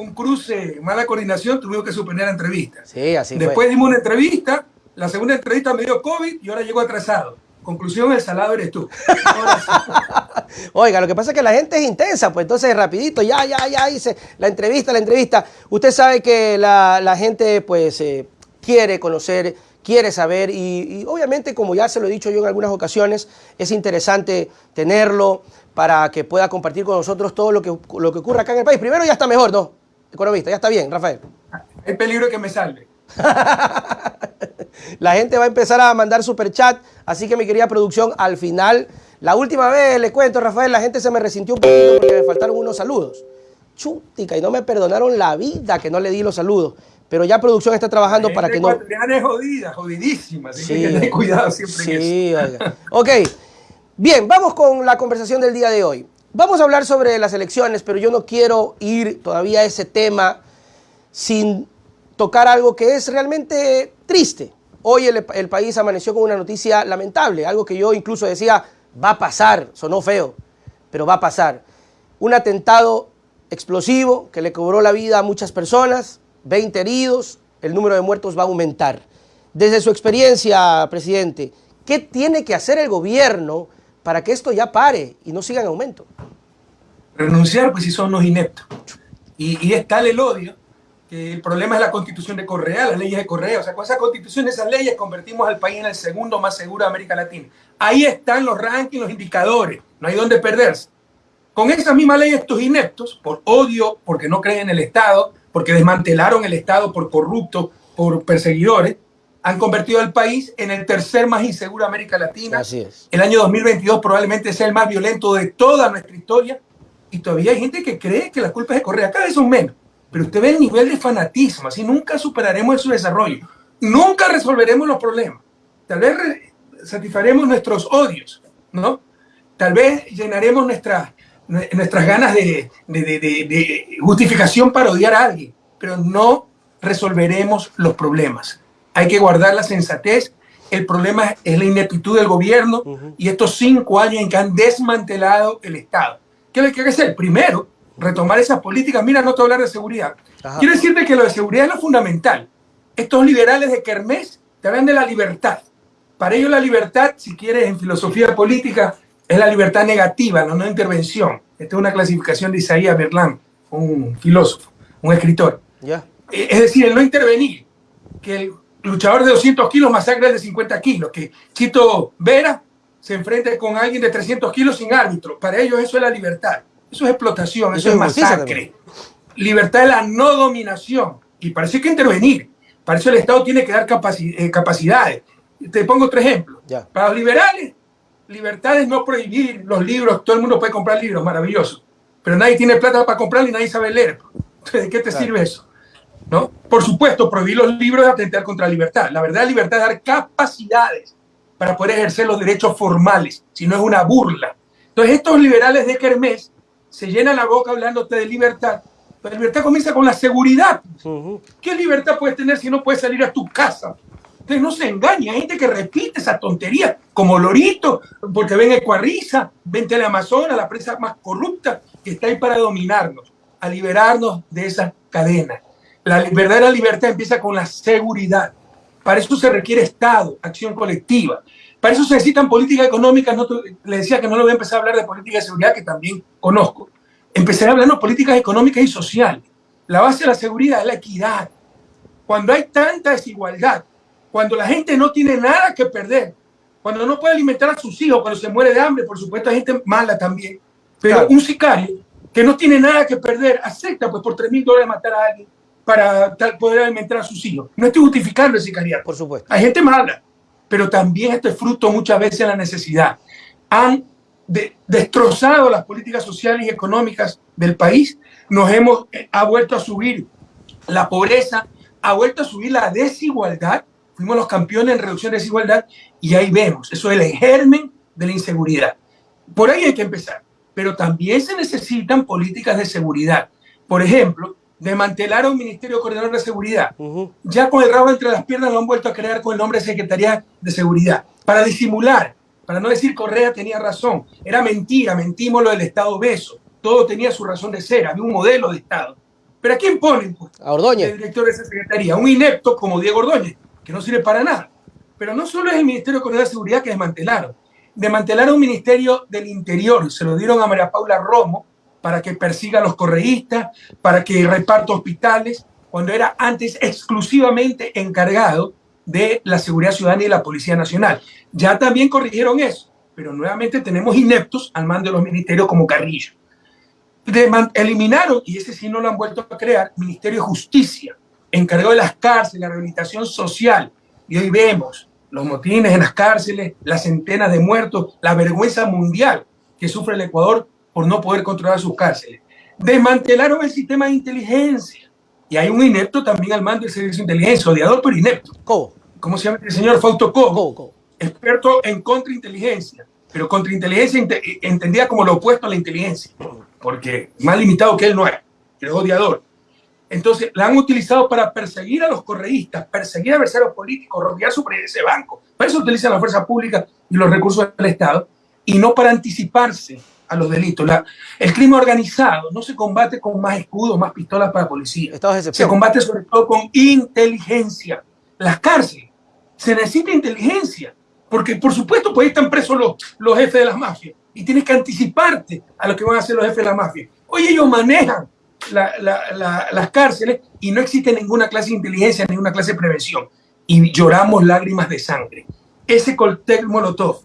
un cruce, mala coordinación, tuvimos que suspender la entrevista. Sí, así Después dimos una entrevista, la segunda entrevista me dio COVID y ahora llegó atrasado. Conclusión, el salado eres tú. Oiga, lo que pasa es que la gente es intensa, pues entonces rapidito, ya, ya, ya hice la entrevista, la entrevista. Usted sabe que la, gente pues eh, quiere conocer, quiere saber y, obviamente como ya se lo he dicho yo en algunas ocasiones, es interesante tenerlo para que pueda compartir con nosotros todo lo que, lo que ocurre acá en el país. Primero ya está mejor, ¿no? Economista, ya está bien, Rafael. Hay peligro que me salve. La gente va a empezar a mandar super chat, así que mi querida producción, al final, la última vez, le cuento, Rafael, la gente se me resintió un poquito porque me faltaron unos saludos. Chútica, y no me perdonaron la vida que no le di los saludos. Pero ya producción está trabajando para que no... es jodida, jodidísima, así que tener cuidado siempre sí, Oiga. Ok, bien, vamos con la conversación del día de hoy. Vamos a hablar sobre las elecciones, pero yo no quiero ir todavía a ese tema sin tocar algo que es realmente triste. Hoy el, país amaneció con una noticia lamentable, algo que yo incluso decía, va a pasar, sonó feo, pero va a pasar. Un atentado explosivo que le cobró la vida a muchas personas, 20 heridos, el número de muertos va a aumentar. Desde su experiencia, presidente, ¿qué tiene que hacer el gobierno para que esto ya pare y no siga en aumento? Renunciar, pues si son los ineptos. Y, y es tal el odio que el problema es la constitución de Correa, las leyes de Correa. O sea, con esa constitución, esas leyes, convertimos al país en el segundo más seguro de América Latina. Ahí están los rankings, los indicadores. No hay dónde perderse. Con esa misma ley, estos ineptos, por odio, porque no creen en el Estado, porque desmantelaron el Estado por corruptos, por perseguidores, han convertido al país en el tercer más inseguro de América Latina. Así es. El año 2022 probablemente sea el más violento de toda nuestra historia. Y todavía hay gente que cree que la culpa es de Correa. Cada vez son menos. Pero usted ve el nivel de fanatismo, así nunca superaremos su desarrollo, nunca resolveremos los problemas. Tal vez satisfaremos nuestros odios, ¿no? Tal vez llenaremos nuestras nuestras ganas de, de, justificación para odiar a alguien, pero no resolveremos los problemas. Hay que guardar la sensatez. El problema es la ineptitud del gobierno y estos cinco años en que han desmantelado el Estado. ¿Qué hay que hacer? Primero, retomar esas políticas. Mira, no te hablar de seguridad. Quiero decirte que lo de seguridad es lo fundamental. Estos liberales de Kermés te hablan de la libertad. Para ellos la libertad, si quieres, en filosofía política, es la libertad negativa, la no intervención. Esta es una clasificación de Isaías Berlán, un filósofo, un escritor. Ya. Eh, es decir, el no intervenir. Que el luchador de 200 kilos masacre de 50 kilos. Que Chito Vera se enfrente con alguien de 300 kilos sin árbitro. Para ellos eso es la libertad. Eso es explotación, eso, es masacre. Libertad de la no dominación. Y para eso hay que intervenir. Para eso el Estado tiene que dar eh, capacidades. Te pongo otro ejemplo. Para los liberales, libertad es no prohibir los libros. Todo el mundo puede comprar libros, maravilloso. Pero nadie tiene plata para comprar y nadie sabe leer. ¿de qué te sirve eso? ¿No? Por supuesto, prohibir los libros es atentar contra la libertad. La verdad, la libertad es dar capacidades para poder ejercer los derechos formales, si no es una burla. Entonces, estos liberales de Kermés se llena la boca hablándote de libertad. La libertad comienza con la seguridad. ¿Qué libertad puedes tener si no puedes salir a tu casa? Entonces no se engaña, hay gente que repite esa tontería, como Lorito, porque ven Ecuarriza, ven Teleamazona, la prensa más corrupta, que está ahí para dominarnos, a liberarnos de esa cadena. La verdadera libertad empieza con la seguridad. Para eso se requiere Estado, acción colectiva. Para eso se necesitan políticas económicas. No, le decía que no le voy a empezar a hablar de política de seguridad, que también conozco. Empezaré hablando de políticas económicas y sociales. La base de la seguridad es la equidad. Cuando hay tanta desigualdad, cuando la gente no tiene nada que perder, cuando no puede alimentar a sus hijos, cuando se muere de hambre, por supuesto hay gente mala también, pero un sicario que no tiene nada que perder, acepta pues por 3 mil dólares matar a alguien para poder alimentar a sus hijos. No estoy justificando el sicariato. Por supuesto. Hay gente mala, pero también esto es fruto muchas veces de la necesidad. Han destrozado las políticas sociales y económicas del país, nos hemos, eh, ha vuelto a subir la pobreza, ha vuelto a subir la desigualdad, fuimos los campeones en reducción de desigualdad y ahí vemos, eso es el germen de la inseguridad. Por ahí hay que empezar, pero también se necesitan políticas de seguridad. Por ejemplo, desmantelaron Ministerio Coordinador de Seguridad. Ya con el rabo entre las piernas lo han vuelto a crear con el nombre de Secretaría de Seguridad, para disimular, para no decir Correa tenía razón. Era mentira, mentimos lo del Estado beso. Todo tenía su razón de ser, había un modelo de Estado. ¿Pero a quién ponen? Pues? A Ordóñez. El director de esa secretaría. Un inepto como Diego Ordóñez, que no sirve para nada. Pero no solo es el Ministerio de Economía y Seguridad que desmantelaron. Desmantelaron un Ministerio del Interior. Se lo dieron a María Paula Romo para que persiga a los correístas, para que reparta hospitales, cuando era antes exclusivamente encargado de la seguridad ciudadana y la Policía Nacional. Ya también corrigieron eso, pero nuevamente tenemos ineptos al mando de los ministerios como Carrillo. eliminaron, y ese sí no lo han vuelto a crear, Ministerio de Justicia, encargado de las cárceles, la rehabilitación social. Y hoy vemos los motines en las cárceles, las centenas de muertos, la vergüenza mundial que sufre el Ecuador por no poder controlar sus cárceles. Desmantelaron el sistema de inteligencia. Y hay un inepto también al mando del servicio de inteligencia, odiador pero inepto. ¿Cómo? ¿Cómo se llama el señor Fausto Co? Experto en contrainteligencia, pero contrainteligencia entendida como lo opuesto a la inteligencia, porque más limitado que él no es, es odiador. Entonces, la han utilizado para perseguir a los correístas, perseguir a adversarios políticos, rodear su ese banco. Para eso utilizan la fuerza pública y los recursos del Estado, y no para anticiparse a los delitos. La, el crimen organizado no se combate con más escudos, más pistolas para la policía. Se combate sobre todo con inteligencia. Las cárceles, se necesita inteligencia, porque por supuesto pues ahí están presos los, los jefes de las mafias y tienes que anticiparte a lo que van a hacer los jefes de las mafias. Hoy ellos manejan las cárceles y no existe ninguna clase de inteligencia, ninguna clase de prevención. Y lloramos lágrimas de sangre. Ese cóctel molotov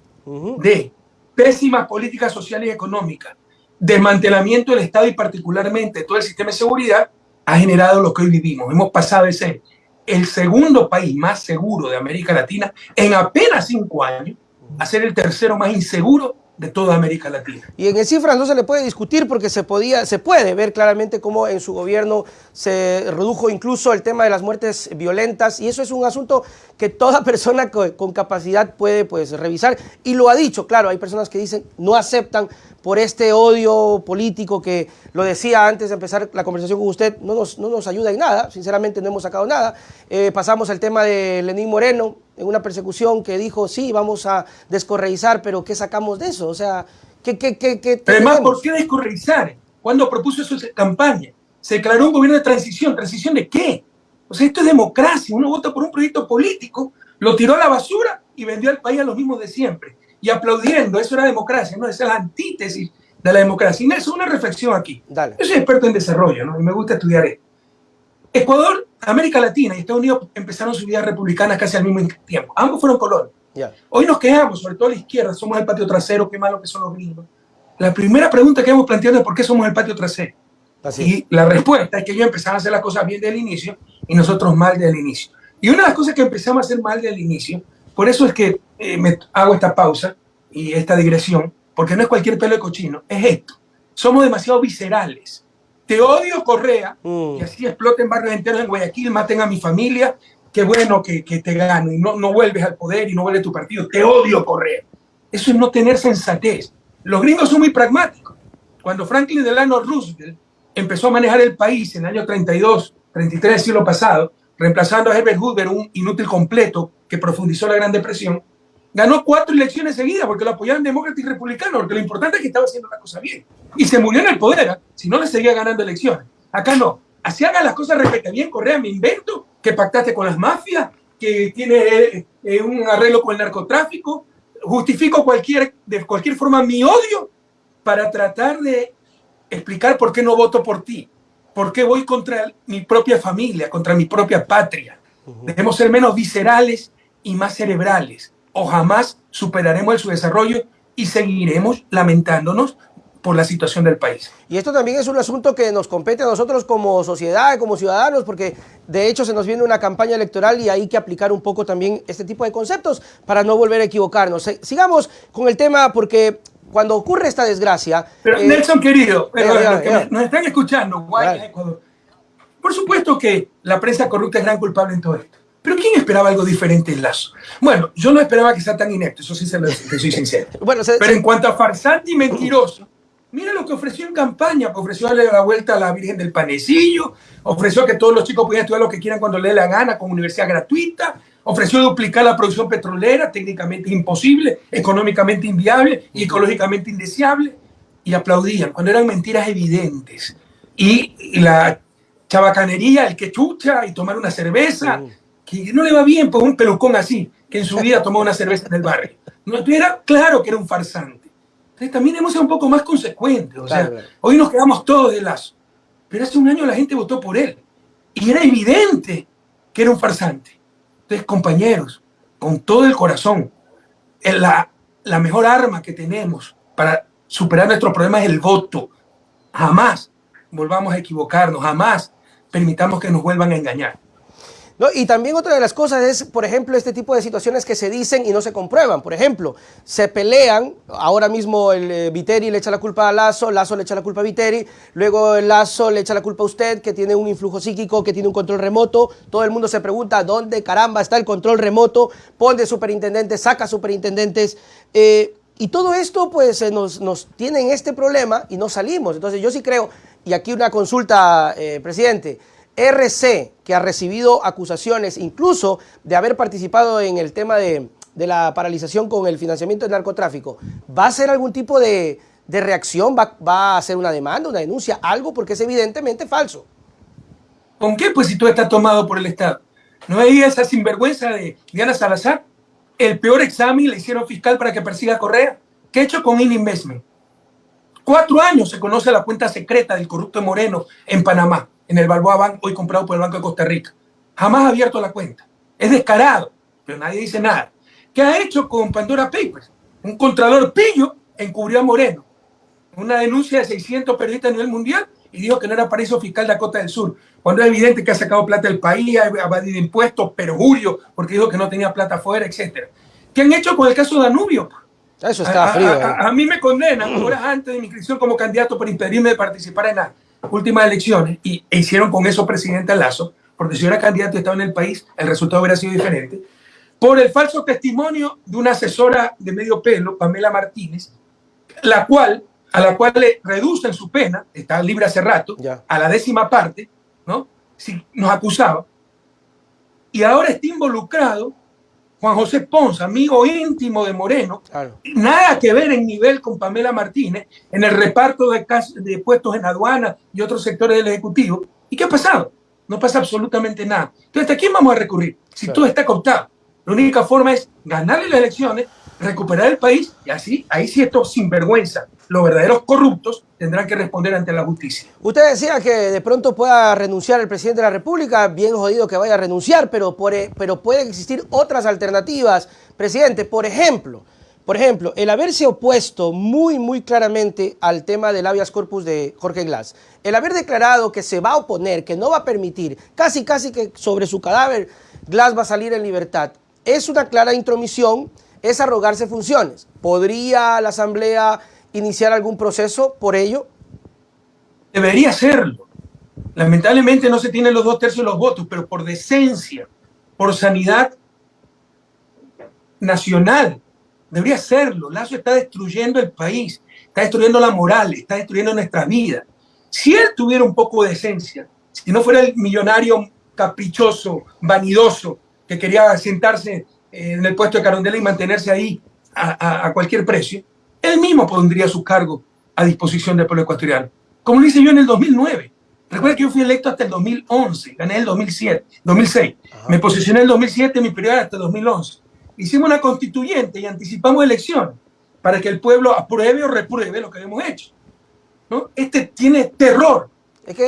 de pésimas políticas sociales y económicas, desmantelamiento del Estado y particularmente todo el sistema de seguridad, ha generado lo que hoy vivimos. Hemos pasado de ser el segundo país más seguro de América Latina en apenas cinco años a ser el tercero más inseguro de toda América Latina. Y en cifras no se le puede discutir porque se, podía, se puede ver claramente cómo en su gobierno se redujo incluso el tema de las muertes violentas y eso es un asunto que toda persona con, capacidad puede pues, revisar y lo ha dicho, claro, hay personas que dicen no aceptan por este odio político que lo decía antes de empezar la conversación con usted, no nos, no nos ayuda en nada, sinceramente no hemos sacado nada. Eh, pasamos al tema de Lenín Moreno, en una persecución que dijo, sí, vamos a descorreizar, pero ¿qué sacamos de eso? O sea, ¿qué, qué, qué, qué Además, ¿por qué descorreizar? Cuando propuso eso en campaña, se declaró un gobierno de transición. ¿Transición de qué? O sea, esto es democracia. Uno vota por un proyecto político, lo tiró a la basura y vendió al país a los mismos de siempre. Y aplaudiendo, eso era democracia, ¿no? Esa es la antítesis de la democracia. Y eso es una reflexión aquí. Dale. Yo soy experto en desarrollo, ¿no? Y me gusta estudiar esto. Ecuador, América Latina y Estados Unidos empezaron su vida republicana casi al mismo tiempo. Ambos fueron colonias. Hoy nos quejamos, sobre todo la izquierda, somos el patio trasero, qué malo que son los gringos. La primera pregunta que hemos planteado es por qué somos el patio trasero. Y la respuesta es que ellos empezaron a hacer las cosas bien desde el inicio y nosotros mal desde el inicio. Y una de las cosas que empezamos a hacer mal desde el inicio, por eso es que eh, me hago esta pausa y esta digresión, porque no es cualquier pelo de cochino, es esto. Somos demasiado viscerales te odio Correa, mm. y así exploten barrios enteros en Guayaquil, maten a mi familia, qué bueno que, que te gano y no, no vuelves al poder y no vuelve tu partido, te odio Correa. Eso es no tener sensatez. Los gringos son muy pragmáticos. Cuando Franklin Delano Roosevelt empezó a manejar el país en el año 32, 33 del siglo pasado, reemplazando a Herbert Hoover, un inútil completo que profundizó la Gran Depresión, ganó cuatro elecciones seguidas porque lo apoyaban demócratas y republicanos, porque lo importante es que estaba haciendo la cosa bien. Y se murió en el poder, ¿eh? si no le seguía ganando elecciones. Acá no. Así hagan las cosas respecto bien, Correa, me invento que pactaste con las mafias, que tiene eh, eh, un arreglo con el narcotráfico, justifico cualquier, de cualquier forma mi odio para tratar de explicar por qué no voto por ti, por qué voy contra mi propia familia, contra mi propia patria. Debemos ser menos viscerales y más cerebrales o jamás superaremos su desarrollo y seguiremos lamentándonos por la situación del país. Y esto también es un asunto que nos compete a nosotros como sociedad, como ciudadanos, porque de hecho se nos viene una campaña electoral y hay que aplicar un poco también este tipo de conceptos para no volver a equivocarnos. Sigamos con el tema porque cuando ocurre esta desgracia... Pero eh, Nelson, querido, nos están escuchando, Ecuador. Por supuesto que la prensa corrupta es gran culpable en todo esto. Pero ¿quién esperaba algo diferente en Lazo? Bueno, yo no esperaba que sea tan inepto, eso sí se lo soy sincero. bueno, Pero en cuanto a farsante y mentiroso, mira lo que ofreció en campaña, que ofreció darle la vuelta a la Virgen del Panecillo, ofreció que todos los chicos pudieran estudiar lo que quieran cuando le dé la gana con universidad gratuita, ofreció duplicar la producción petrolera, técnicamente imposible, económicamente inviable y ecológicamente indeseable, y aplaudían cuando eran mentiras evidentes. Y la chabacanería, el que chucha y tomar una cerveza, que no le va bien por un pelucón así, que en su vida tomó una cerveza en el barrio. No, era claro que era un farsante. Entonces también hemos sido un poco más consecuentes. O sea, hoy nos quedamos todos de lazo. Pero hace un año la gente votó por él. Y era evidente que era un farsante. Entonces, compañeros, con todo el corazón, la, la mejor arma que tenemos para superar nuestros problemas es el voto. Jamás volvamos a equivocarnos, jamás permitamos que nos vuelvan a engañar. ¿No? Y también otra de las cosas es, por ejemplo, este tipo de situaciones que se dicen y no se comprueban. Por ejemplo, se pelean, ahora mismo el eh, Viteri le echa la culpa a Lazo, Lazo le echa la culpa a Viteri, luego el Lazo le echa la culpa a usted, que tiene un influjo psíquico, que tiene un control remoto. Todo el mundo se pregunta, ¿dónde caramba está el control remoto? Pone superintendentes, saca superintendentes. Eh, y todo esto pues eh, nos, nos, tiene en este problema y no salimos. Entonces yo sí creo, y aquí una consulta, presidente, RC, que ha recibido acusaciones incluso de haber participado en el tema de, la paralización con el financiamiento del narcotráfico, ¿va a hacer algún tipo de, reacción? ¿Va, a hacer una demanda, una denuncia, algo? Porque es evidentemente falso. ¿Con qué? Pues si tú estás tomado por el Estado. ¿No hay esa sinvergüenza de Diana Salazar? El peor examen le hicieron fiscal para que persiga a Correa. ¿Qué ha hecho con Investment? Cuatro años se conoce la cuenta secreta del corrupto Moreno en Panamá en el Balboa Bank, hoy comprado por el Banco de Costa Rica. Jamás ha abierto la cuenta. Es descarado, pero nadie dice nada. ¿Qué ha hecho con Pandora Papers? Un contralor pillo encubrió a Moreno. Una denuncia de 600 periodistas a nivel mundial y dijo que no era paraíso fiscal de Dakota del Sur, cuando es evidente que ha sacado plata del país, ha evadido impuestos, perjurio, porque dijo que no tenía plata afuera, etc. ¿Qué han hecho con el caso Danubio? Eso está frío. A, a, a, mí me condenan horas antes de mi inscripción como candidato por impedirme de participar en la últimas elecciones y e hicieron con eso presidente Lazo, porque si yo era candidato y estaba en el país, el resultado hubiera sido diferente, por el falso testimonio de una asesora de medio pelo, Pamela Martínez, la cual, a la cual le reducen su pena, está libre hace rato, a la décima parte, ¿no? Si nos acusaba, y ahora está involucrado Juan José Ponce, amigo íntimo de Moreno, nada que ver en nivel con Pamela Martínez en el reparto de, de puestos en aduana y otros sectores del Ejecutivo. ¿Y qué ha pasado? No pasa absolutamente nada. Entonces, ¿a quién vamos a recurrir? Si todo está cooptado. La única forma es ganarle las elecciones, recuperar el país y así, ahí sí esto sinvergüenza los verdaderos corruptos tendrán que responder ante la justicia. Usted decía que de pronto pueda renunciar el presidente de la República, bien jodido que vaya a renunciar, pero, por, e, pueden existir otras alternativas, presidente. Por ejemplo, por ejemplo, el haberse opuesto muy, muy claramente al tema del habeas corpus de Jorge Glass, el haber declarado que se va a oponer, que no va a permitir, casi, casi que sobre su cadáver Glass va a salir en libertad, es una clara intromisión, es arrogarse funciones. ¿Podría la Asamblea iniciar algún proceso por ello? Debería serlo. Lamentablemente no se tienen los dos tercios de los votos, pero por decencia, por sanidad nacional, debería serlo. Lazo está destruyendo el país, está destruyendo la moral, está destruyendo nuestra vida. Si él tuviera un poco de decencia, si no fuera el millonario caprichoso, vanidoso, que quería sentarse en el puesto de Carondela y mantenerse ahí a, a cualquier precio, él mismo pondría su cargo a disposición del pueblo ecuatoriano, como lo hice yo en el 2009. Recuerda que yo fui electo hasta el 2011, gané el 2007, 2006. Me posicioné en el 2007, mi periodo hasta el 2011. Hicimos una constituyente y anticipamos elecciones para que el pueblo apruebe o repruebe lo que hemos hecho. ¿no? Este tiene terror.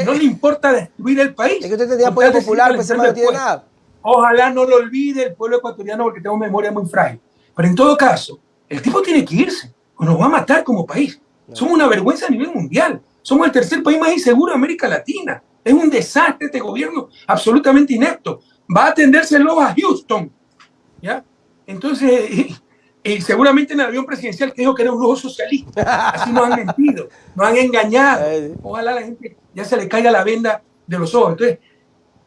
no le importa destruir el país. Es que usted tenía apoyo popular, pues no tiene nada. Ojalá no lo olvide el pueblo ecuatoriano porque tengo memoria muy frágil. Pero en todo caso, el tipo tiene que irse o nos va a matar como país. Somos una vergüenza a nivel mundial. Somos el tercer país más inseguro de América Latina. Es un desastre este gobierno absolutamente inepto. Va a atendérselo a Houston. ¿ya? Entonces, y, seguramente en el avión presidencial que dijo que era un lujo socialista. Así nos han mentido, nos han engañado. Ojalá la gente ya se le caiga la venda de los ojos. Entonces,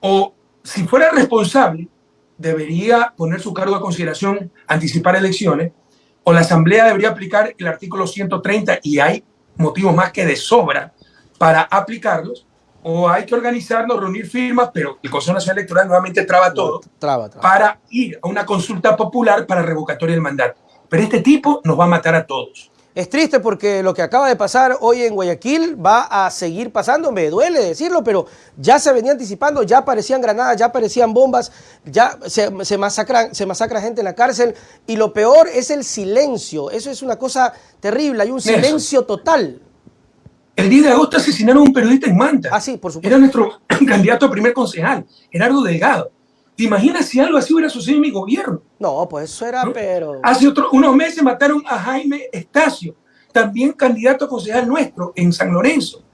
o si fuera responsable, debería poner su cargo a consideración, anticipar elecciones, o la Asamblea debería aplicar el artículo 130 y hay motivos más que de sobra para aplicarlos, o hay que organizarnos, reunir firmas, pero el Consejo Nacional Electoral nuevamente traba todo para ir a una consulta popular para revocatoria del mandato. Pero este tipo nos va a matar a todos. Es triste porque lo que acaba de pasar hoy en Guayaquil va a seguir pasando, me duele decirlo, pero ya se venía anticipando, ya aparecían granadas, ya aparecían bombas, ya se, se, masacran, se masacra gente en la cárcel y lo peor es el silencio, eso es una cosa terrible, hay un silencio total. El 10 de agosto asesinaron a un periodista en Manta. Ah, sí, por supuesto. Era nuestro candidato a primer concejal, Gerardo Delgado. ¿Te imaginas si algo así hubiera sucedido en mi gobierno? No, pues eso era, pero... Hace otro, unos meses mataron a Jaime Estacio, también candidato a concejal nuestro en San Lorenzo.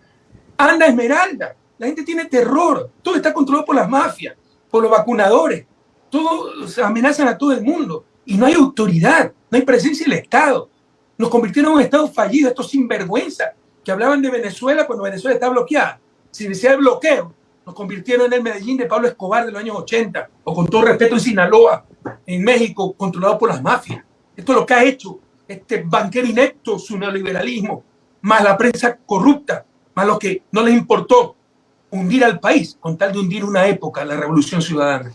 Anda Esmeralda. La gente tiene terror. Todo está controlado por las mafias, por los vacunadores. Todos amenazan a todo el mundo. Y no hay autoridad, no hay presencia del Estado. Nos convirtieron en un Estado fallido, estos sinvergüenza que hablaban de Venezuela cuando Venezuela está bloqueada. Si decía el bloqueo, nos convirtieron en el Medellín de Pablo Escobar de los años 80, o con todo respeto en Sinaloa, en México, controlado por las mafias. Esto es lo que ha hecho este banquero inepto, su neoliberalismo, más la prensa corrupta, más lo que no les importó hundir al país con tal de hundir una época, la revolución ciudadana.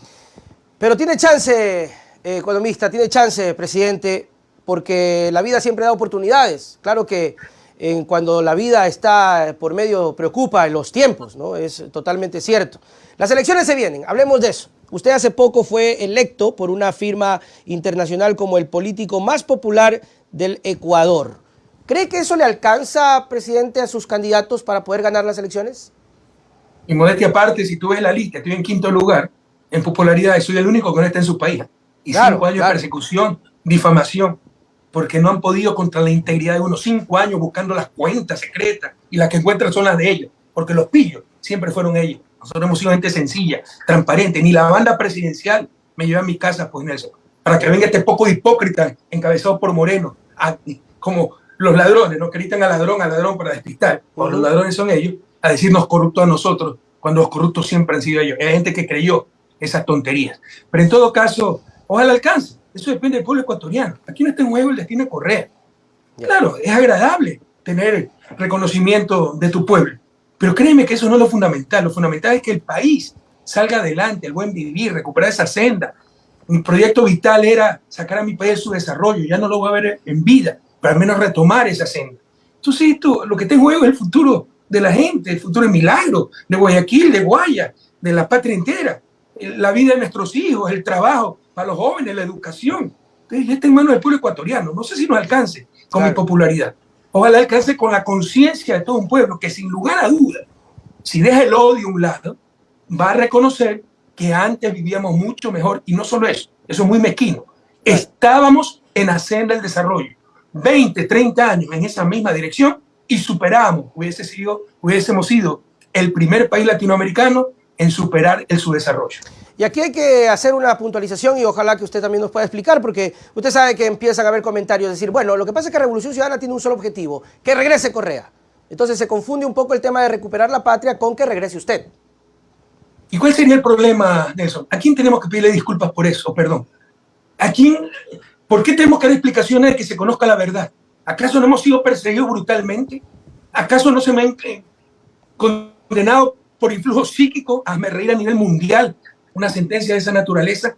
Pero tiene chance, eh, economista, tiene chance, presidente, porque la vida siempre da oportunidades. Claro que en cuando la vida está por medio, preocupa en los tiempos, ¿no? Es totalmente cierto. Las elecciones se vienen, hablemos de eso. Usted hace poco fue electo por una firma internacional como el político más popular del Ecuador. ¿Cree que eso le alcanza, presidente, a sus candidatos para poder ganar las elecciones? Y modestia aparte, si tú ves la lista, estoy en quinto lugar en popularidad, soy el único que no está en su país. Y cinco años de persecución, difamación, porque no han podido contra la integridad de unos cinco años buscando las cuentas secretas y las que encuentran son las de ellos, porque los pillos siempre fueron ellos. Nosotros hemos sido gente sencilla, transparente, ni la banda presidencial me lleva a mi casa, pues Nelson, para que venga este poco hipócrita encabezado por Moreno, como los ladrones, ¿no? Que gritan al ladrón, al ladrón para despistar, o los ladrones son ellos, a decirnos corruptos a nosotros, cuando los corruptos siempre han sido ellos. Hay gente que creyó esas tonterías. Pero en todo caso, ojalá alcance. Eso depende del pueblo ecuatoriano. Aquí no está en juego el destino de Correa. Claro, es agradable tener reconocimiento de tu pueblo, pero créeme que eso no es lo fundamental. Lo fundamental es que el país salga adelante, el buen vivir, recuperar esa senda. Mi proyecto vital era sacar a mi país de su desarrollo. Ya no lo voy a ver en vida, pero al menos retomar esa senda. Entonces, esto, lo que está en juego es el futuro de la gente, el futuro de Milagro, de Guayaquil, de Guaya, de la patria entera, la vida de nuestros hijos, el trabajo para los jóvenes, la educación. Entonces, ya está en manos del pueblo ecuatoriano. No sé si nos alcance con mi popularidad. Ojalá alcance con la conciencia de todo un pueblo que sin lugar a duda, si deja el odio a un lado, va a reconocer que antes vivíamos mucho mejor y no solo eso, eso es muy mezquino. Estábamos en la senda del desarrollo, 20, 30 años en esa misma dirección y superamos, hubiese sido, hubiésemos sido el primer país latinoamericano en superar el subdesarrollo. Y aquí hay que hacer una puntualización y ojalá que usted también nos pueda explicar, porque usted sabe que empiezan a haber comentarios, decir, bueno, lo que pasa es que Revolución Ciudadana tiene un solo objetivo, que regrese Correa. Entonces se confunde un poco el tema de recuperar la patria con que regrese usted. ¿Y cuál sería el problema, Nelson? ¿A quién tenemos que pedirle disculpas por eso? Perdón. ¿A quién? ¿Por qué tenemos que dar explicaciones de que se conozca la verdad? ¿Acaso no hemos sido perseguidos brutalmente? ¿Acaso no se me han eh, condenado por influjo psíquico a reír a nivel mundial una sentencia de esa naturaleza?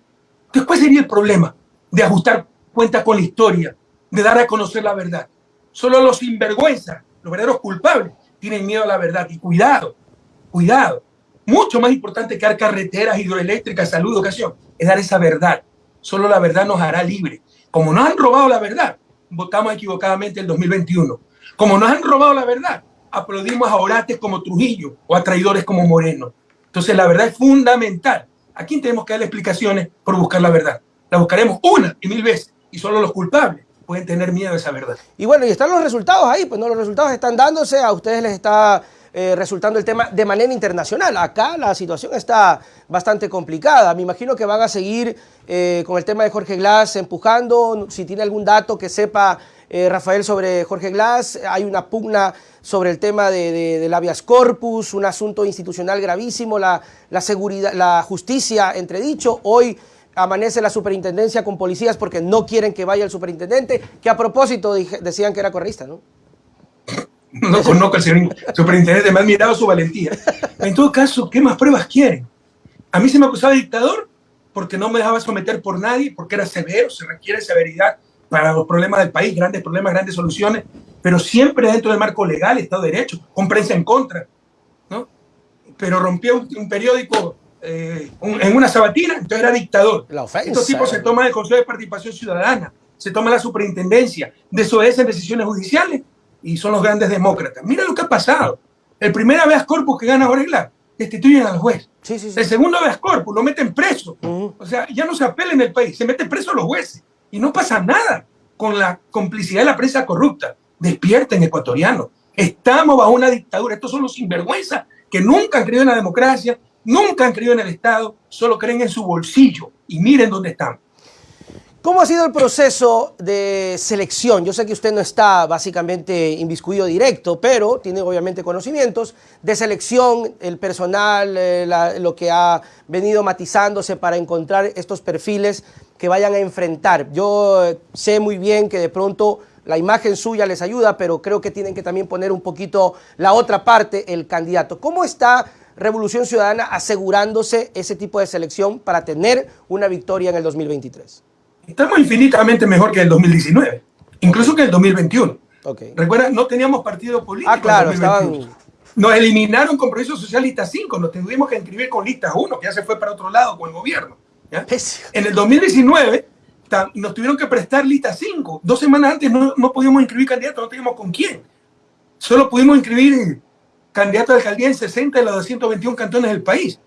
¿cuál sería el problema de ajustar cuenta con la historia, de dar a conocer la verdad? Solo los sinvergüenzas, los verdaderos culpables, tienen miedo a la verdad. Y cuidado, cuidado. Mucho más importante que dar carreteras hidroeléctricas, salud, educación, es dar esa verdad. Solo la verdad nos hará libre. Como nos han robado la verdad, votamos equivocadamente el 2021. Como nos han robado la verdad, aplaudimos a orates como Trujillo o a traidores como Moreno. Entonces la verdad es fundamental. ¿A quién tenemos que darle explicaciones por buscar la verdad? La buscaremos una y mil veces y solo los culpables pueden tener miedo a esa verdad. Y bueno, y están los resultados ahí, pues no, los resultados están dándose, a ustedes les está eh, resultando el tema de manera internacional. Acá la situación está bastante complicada. Me imagino que van a seguir eh, con el tema de Jorge Glass empujando. Si tiene algún dato que sepa eh, Rafael sobre Jorge Glass, hay una pugna sobre el tema de, del habeas corpus, un asunto institucional gravísimo, la, la, seguridad, la justicia entredicho. Hoy amanece la superintendencia con policías porque no quieren que vaya el superintendente, que a propósito decían que era correísta, ¿no? No conozco al superintendente, me ha admirado su valentía. En todo caso, ¿qué más pruebas quieren? A mí se me acusaba de dictador porque no me dejaba someter por nadie, porque era severo, se requiere severidad para los problemas del país, grandes problemas, grandes soluciones, pero siempre dentro del marco legal, Estado de Derecho, con prensa en contra, ¿no? Pero rompió un, periódico eh, en una sabatina, entonces era dictador. Estos tipos se toman el Consejo de Participación Ciudadana, se toma la superintendencia, desobedecen decisiones judiciales y son los grandes demócratas. Mira lo que ha pasado. El primer habeas corpus que gana Orella, destituyen al juez. El segundo habeas corpus lo meten preso. O sea, ya no se apela en el país, se mete preso a los jueces y no pasa nada con la complicidad de la prensa corrupta. Despierten, ecuatorianos. Estamos bajo una dictadura. Estos son los sinvergüenzas que nunca han creído en la democracia, nunca han creído en el Estado, solo creen en su bolsillo. Y miren dónde están. ¿Cómo ha sido el proceso de selección? Yo sé que usted no está básicamente inviscuido directo, pero tiene obviamente conocimientos de selección, el personal, eh, lo que ha venido matizándose para encontrar estos perfiles que vayan a enfrentar. Yo eh, sé muy bien que de pronto la imagen suya les ayuda, pero creo que tienen que también poner un poquito la otra parte, el candidato. ¿Cómo está Revolución Ciudadana asegurándose ese tipo de selección para tener una victoria en el 2023? Estamos infinitamente mejor que el 2019, incluso que el 2021. Okay. Recuerda, no teníamos partido político. Ah, claro, estaban... Nos eliminaron con Proceso Socialista 5, nos tuvimos que inscribir con lista 1, que ya se fue para otro lado con el gobierno. En el 2019 nos tuvieron que prestar lista 5. Dos semanas antes no, no podíamos inscribir candidatos, no teníamos con quién. Solo pudimos inscribir candidatos a alcaldía en 60 de los 221 cantones del país.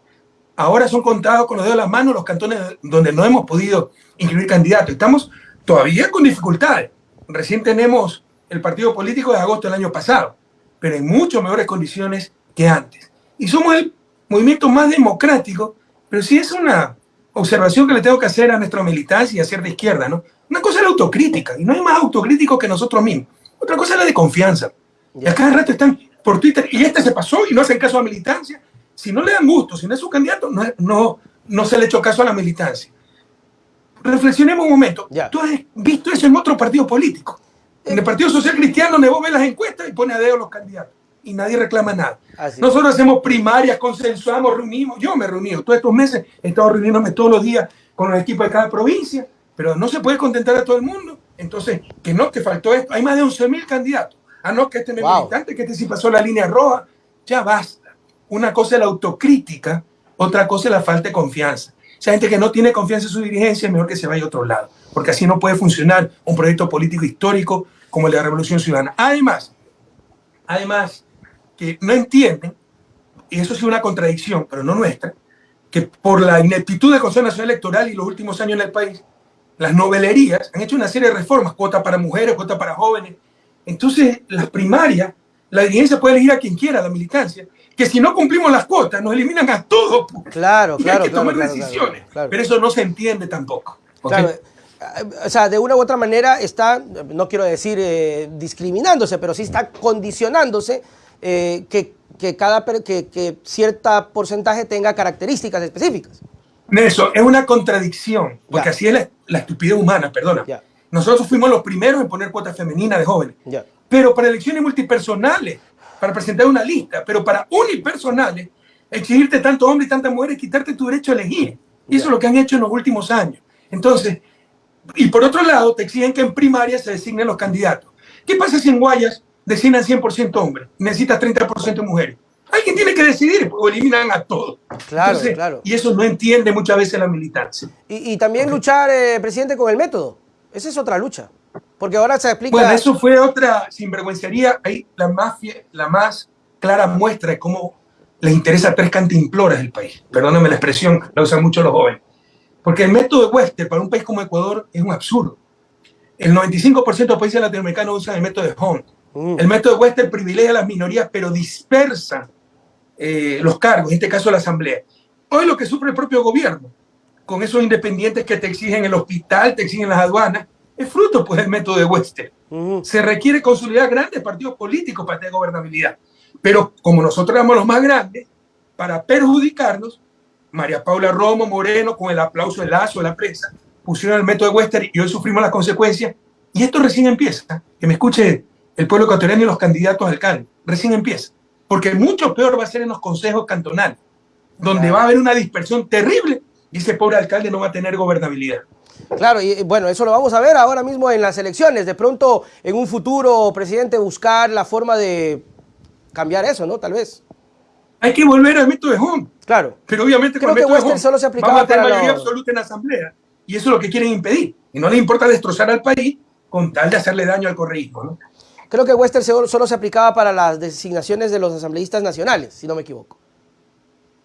Ahora son contados con los dedos de las manos los cantones donde no hemos podido inscribir candidatos. Estamos todavía con dificultades. Recién tenemos el partido político de agosto del año pasado, pero en mucho mejores condiciones que antes. Y somos el movimiento más democrático, pero sí es una observación que le tengo que hacer a nuestra militancia y a de izquierda, ¿no? Una cosa es la autocrítica, y no hay más autocrítico que nosotros mismos. Otra cosa es la de confianza. Y a cada rato están por Twitter, y este se pasó y no hacen caso a la militancia, si no le dan gusto, si no es su candidato, no, no, no se le echó caso a la militancia. Reflexionemos un momento. Tú has visto eso en otro partido político. En el Partido Social Cristiano, vos ves las encuestas y pone a dedo los candidatos. Y nadie reclama nada. Nosotros hacemos primarias, consensuamos, reunimos. Yo me he reunido todos estos meses, he estado reuniéndome todos los días con los equipos de cada provincia, pero no se puede contentar a todo el mundo. Entonces, que no, que faltó esto. Hay más de 11 mil candidatos. Ah, no, que este no es militante, que este sí pasó la línea roja. Ya basta. Una cosa es la autocrítica, otra cosa es la falta de confianza. Esa gente que no tiene confianza en su dirigencia es mejor que se vaya a otro lado, porque así no puede funcionar un proyecto político histórico como el de la Revolución Ciudadana. Además, además, que no entienden, y eso es una contradicción, pero no nuestra, que por la ineptitud del Consejo Nacional Electoral y los últimos años en el país, las novelerías han hecho una serie de reformas, cuota para mujeres, cuota para jóvenes. Entonces, las primarias, la dirigencia puede elegir a quien quiera, la militancia, que si no cumplimos las cuotas nos eliminan a todos. Claro, claro. Hay que tomar decisiones. Pero eso no se entiende tampoco. Eh, o sea, de una u otra manera está, no quiero decir eh, discriminándose, pero sí está condicionándose eh, que, que, cada, que, que cierta porcentaje tenga características específicas. Eso es una contradicción, porque así es la, estupidez humana, perdona. Nosotros fuimos los primeros en poner cuotas femeninas de jóvenes. Pero para elecciones multipersonales, para presentar una lista, pero para unipersonales, exigirte tanto hombre y tantas mujeres, quitarte tu derecho a elegir. Y eso es lo que han hecho en los últimos años. Entonces, y por otro lado, te exigen que en primaria se designen los candidatos. ¿Qué pasa si en Guayas designan 100% hombres? Necesitas 30% mujeres. Alguien tiene que decidir o eliminan a todos. Claro, claro. Y eso no entiende muchas veces la militancia. Y, también luchar, eh, presidente, con el método. Esa es otra lucha. Porque ahora se explica... Bueno, eso fue otra sinvergüencería. Ahí la más, la más clara muestra de cómo les interesa tres cantimploras del país. Perdónenme la expresión, la usan mucho los jóvenes. Porque el método de Wester para un país como Ecuador es un absurdo. El 95% de los países latinoamericanos usan el método de Hunt. Mm. El método de Wester privilegia a las minorías, pero dispersa eh, los cargos, en este caso la Asamblea. Hoy lo que sufre el propio gobierno, con esos independientes que te exigen el hospital, te exigen las aduanas, es fruto pues del método de Wester. Se requiere consolidar grandes partidos políticos para tener gobernabilidad. Pero como nosotros éramos los más grandes, para perjudicarnos, María Paula Romo Moreno, con el aplauso del lazo de la prensa, pusieron el método de Wester y hoy sufrimos las consecuencias. Y esto recién empieza. Que me escuche el pueblo ecuatoriano y los candidatos a alcalde. Recién empieza. Porque mucho peor va a ser en los consejos cantonales, donde va a haber una dispersión terrible y ese pobre alcalde no va a tener gobernabilidad. Claro, y bueno, eso lo vamos a ver ahora mismo en las elecciones. De pronto, en un futuro, presidente, buscar la forma de cambiar eso, ¿no? Tal vez. Hay que volver al método de Home. Claro. Pero obviamente Creo con el que método de Home solo se aplicaba vamos a tener mayoría los- absoluta en la asamblea. Y eso es lo que quieren impedir. Y no les importa destrozar al país con tal de hacerle daño al correísmo. ¿no? Creo que Wester solo, se aplicaba para las designaciones de los asambleístas nacionales, si no me equivoco.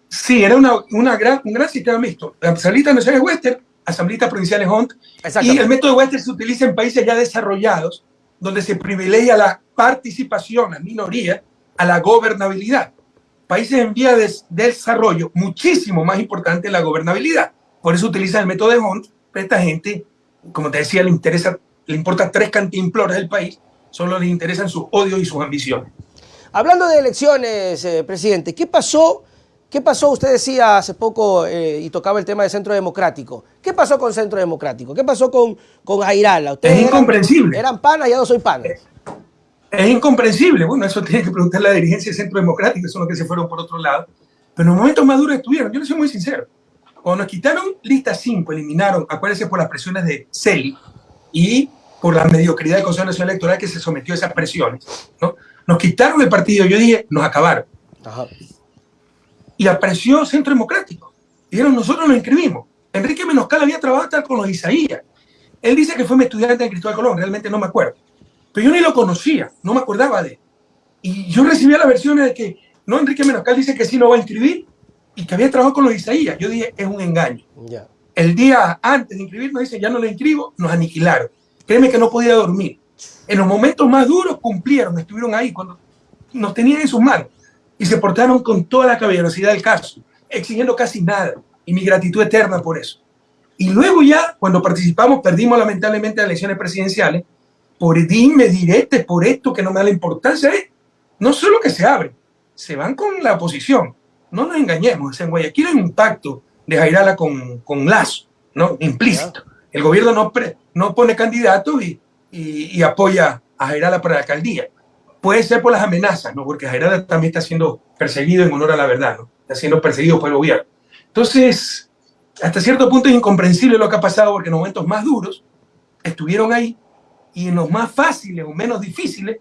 Sí, era una, una gran, un gran sistema mixto. Asambleístas nacionales Wester, asambleístas provinciales Hunt. Y el método Wester se utiliza en países ya desarrollados, donde se privilegia la participación, la minoría, a la gobernabilidad. Países en vía de desarrollo, muchísimo más importante la gobernabilidad. Por eso utilizan el método de Hunt. Pero esta gente, como te decía, le, interesa, le importa tres cantimploras del país, solo les interesan sus odios y sus ambiciones. Hablando de elecciones, eh, presidente, ¿qué pasó? ¿Qué pasó? Usted decía hace poco eh, y tocaba el tema de Centro Democrático. ¿Qué pasó con Centro Democrático? ¿Qué pasó con, con Jairala? Ustedes Es eran- incomprensible. Eran, panas, ya no soy panas. Es incomprensible. Bueno, eso tiene que preguntar la dirigencia del Centro Democrático, son los que se fueron por otro lado. Pero en los momentos más duros estuvieron, yo les soy muy sincero. Cuando nos quitaron lista 5, eliminaron, acuérdense por las presiones de CELI y por la mediocridad del Consejo Nacional Electoral que se sometió a esas presiones, ¿no? Nos quitaron el partido, yo dije, nos acabaron. Ajá. Y apareció Centro Democrático. Dijeron, nosotros nos inscribimos. Enrique Menoscal había trabajado hasta con los Isaías. Él dice que fue mi estudiante en Cristóbal Colón, realmente no me acuerdo. Pero yo ni lo conocía, no me acordaba de él. Y yo recibía las versiones de que, no, Enrique Menoscal dice que sí no va a inscribir y que había trabajado con los Isaías. Yo dije, es un engaño. El día antes de inscribirnos, dice, ya no lo inscribo, nos aniquilaron. Créeme que no podía dormir. En los momentos más duros cumplieron, estuvieron ahí cuando nos tenían en sus manos y se portaron con toda la caballerosidad del caso, exigiendo casi nada y mi gratitud eterna por eso. Y luego ya, cuando participamos, perdimos lamentablemente las elecciones presidenciales por dime diretes, por esto que no me da la importancia, es no solo que se abren, se van con la oposición. No nos engañemos, en Guayaquil hay un pacto de Jairala con, con Lazo, ¿no? implícito. El gobierno no, pre- no pone candidatos y, apoya a Jairala para la alcaldía. Puede ser por las amenazas, ¿no? porque Jairala también está siendo perseguido en honor a la verdad, ¿no? está siendo perseguido por el gobierno. Entonces, hasta cierto punto es incomprensible lo que ha pasado porque en momentos más duros estuvieron ahí y en los más fáciles o menos difíciles,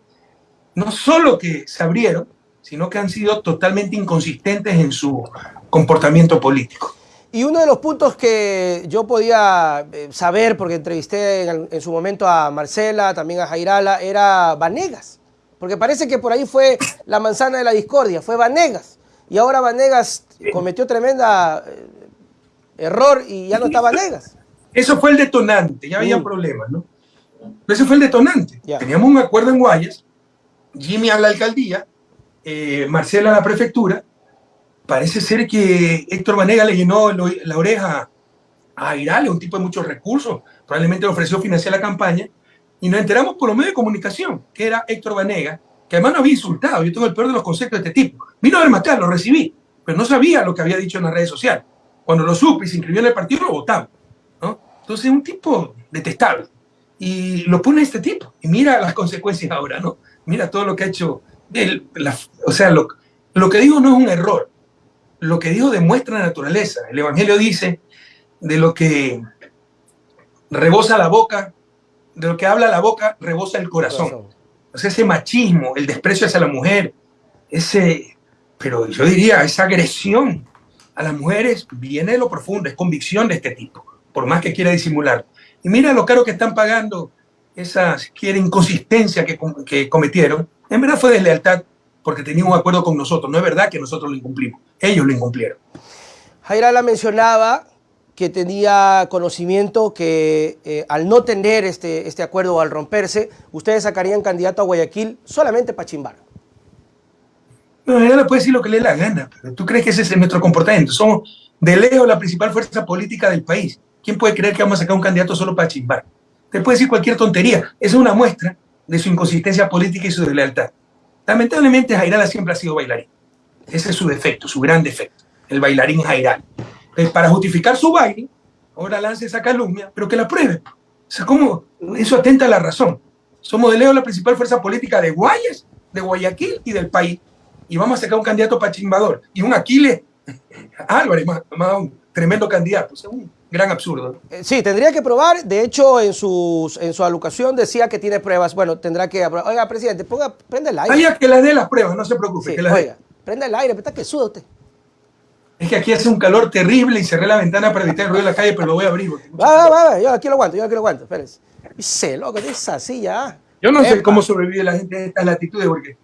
no solo que se abrieron, sino que han sido totalmente inconsistentes en su comportamiento político. Y uno de los puntos que yo podía eh, saber, porque entrevisté en, en su momento a Marcela, también a Jairala, era Vanegas. Porque parece que por ahí fue la manzana de la discordia, fue Vanegas. Y ahora Vanegas cometió tremenda eh, error y ya no está Vanegas. Eso fue el detonante, ya había Mm. problemas, ¿no? Pero ese fue el detonante. Teníamos un acuerdo en Guayas, Jimmy a la alcaldía, eh, Marcela a la prefectura. Parece ser que Héctor Vanega le llenó el oí- la oreja a Airale, un tipo de muchos recursos, probablemente le ofreció financiar la campaña, y nos enteramos por los medios de comunicación que era Héctor Vanega, que además nos había insultado. Yo tengo el peor de los conceptos de este tipo. Vino a matar, lo recibí, pero no sabía lo que había dicho en las redes sociales. Cuando lo supe y se inscribió en el partido, lo votamos. ¿no? Entonces, un tipo detestable. Y lo pone este tipo. Y mira las consecuencias ahora, ¿no? Mira todo lo que ha hecho. él, la- o sea, lo, lo que dijo no es un error. Lo que dijo demuestra la naturaleza. El Evangelio dice de lo que rebosa la boca, de lo que habla la boca, rebosa el corazón. Ese machismo, el desprecio hacia la mujer, ese, pero yo diría, esa agresión a las mujeres viene de lo profundo, es convicción de este tipo, por más que quiera disimular. Y mira lo caro que están pagando esa, si quiere, inconsistencia que, que cometieron. En verdad fue deslealtad porque tenían un acuerdo con nosotros. No es verdad que nosotros lo incumplimos, ellos lo incumplieron. Jairala mencionaba que tenía conocimiento que eh, al no tener este, este acuerdo o al romperse, ustedes sacarían candidato a Guayaquil solamente para chimbar. No, ella puede decir lo que le dé la gana, pero tú crees que ese es nuestro comportamiento. Somos de lejos la principal fuerza política del país. ¿Quién puede creer que vamos a sacar un candidato solo para chimbar? Te puede decir cualquier tontería. Esa es una muestra de su inconsistencia política y su deslealtad. Lamentablemente, Jairala siempre ha sido bailarín. Ese es su defecto, su gran defecto, el bailarín Jairal. Entonces, para justificar su baile, ahora lance esa calumnia, pero que la pruebe. O sea, ¿cómo? Eso atenta a la razón. Somos de lejos la principal fuerza política de Guayas, de Guayaquil y del país. Y vamos a sacar un candidato para chimbador. Y un Aquiles Álvarez, más, un tremendo candidato. Gran absurdo. Eh, sí, tendría que probar. De hecho, en, sus, en su alocución decía que tiene pruebas. Bueno, tendrá que Oiga, presidente, ponga, prenda el aire. Vaya que le dé las pruebas, no se preocupe. que oiga, prenda el aire, está que suda usted. Es que aquí hace un calor terrible y cerré la ventana para evitar el ruido de la calle, pero lo voy a abrir. Va, va, va, yo aquí lo aguanto, yo aquí lo aguanto, espérense. Dice, loco, es así ya. Yo no sé cómo sobrevive la gente a estas latitudes, porque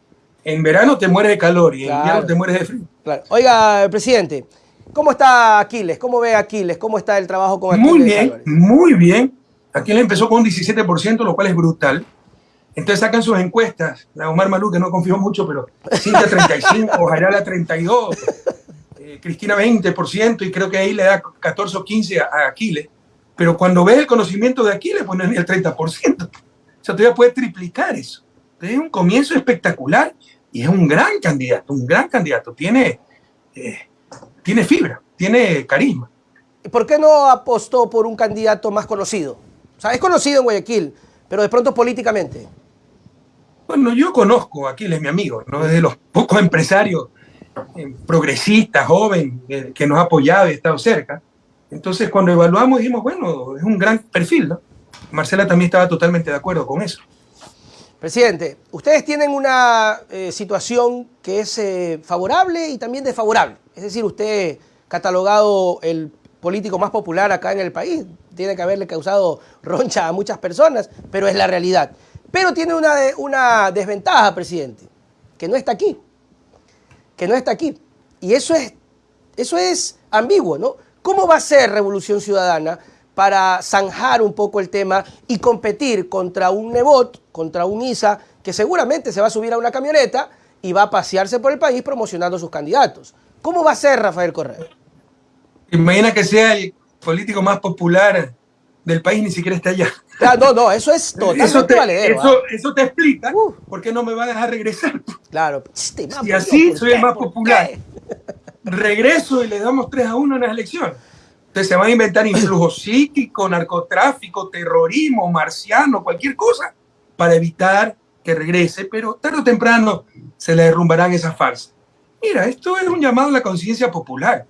en verano te mueres de calor y en invierno te mueres de frío. Claro. Oiga, presidente, ¿cómo está Aquiles? ¿Cómo ve Aquiles? ¿Cómo está el trabajo con Aquiles? Muy bien, muy bien. Aquiles empezó con un 17%, lo cual es brutal. Entonces sacan sus encuestas. La Omar Malú, que no confío mucho, pero Cintia 35, Jairala 32, eh, Cristina 20%, y creo que ahí le da 14 o 15 a, Aquiles. Pero cuando ves el conocimiento de Aquiles, pues no es ni el 30% sea, todavía puede triplicar eso. es un comienzo espectacular y es un gran candidato, un gran candidato. Tiene, eh, tiene fibra, tiene carisma. ¿Y por qué no apostó por un candidato más conocido? O sea, es conocido en Guayaquil, pero de pronto políticamente. Bueno, yo conozco, Aquiles es mi amigo, ¿no? es de los pocos empresarios eh, progresistas, joven, eh, que nos ha apoyado y ha estado cerca. Entonces, cuando evaluamos, dijimos, bueno, es un gran perfil, ¿no? Marcela también estaba totalmente de acuerdo con eso. Presidente, ustedes tienen una eh, situación que es eh, favorable y también desfavorable. Es decir, usted catalogado el político más popular acá en el país, tiene que haberle causado roncha a muchas personas, pero es la realidad. Pero tiene una, desventaja, presidente, que no está aquí, que no está aquí. Y eso es, eso es ambiguo, ¿no? ¿Cómo va a ser Revolución Ciudadana para zanjar un poco el tema y competir contra un Nebot, contra un ISA, que seguramente se va a subir a una camioneta y va a pasearse por el país promocionando sus candidatos. ¿Cómo va a ser Rafael Correa? Imagina que sea el político más popular del país, ni siquiera está allá. Ah, no, no, eso es totalmente eso te. Eso, ¿ah? eso, te explica por qué no me va a dejar regresar. Claro. Si así soy el más popular, regreso y le damos 3 a 1 en las elecciones se van a inventar influjo psíquico, narcotráfico, terrorismo, marciano, cualquier cosa, para evitar que regrese, pero tarde o temprano se le derrumbarán esas farsas. Mira, esto es un llamado a la conciencia popular.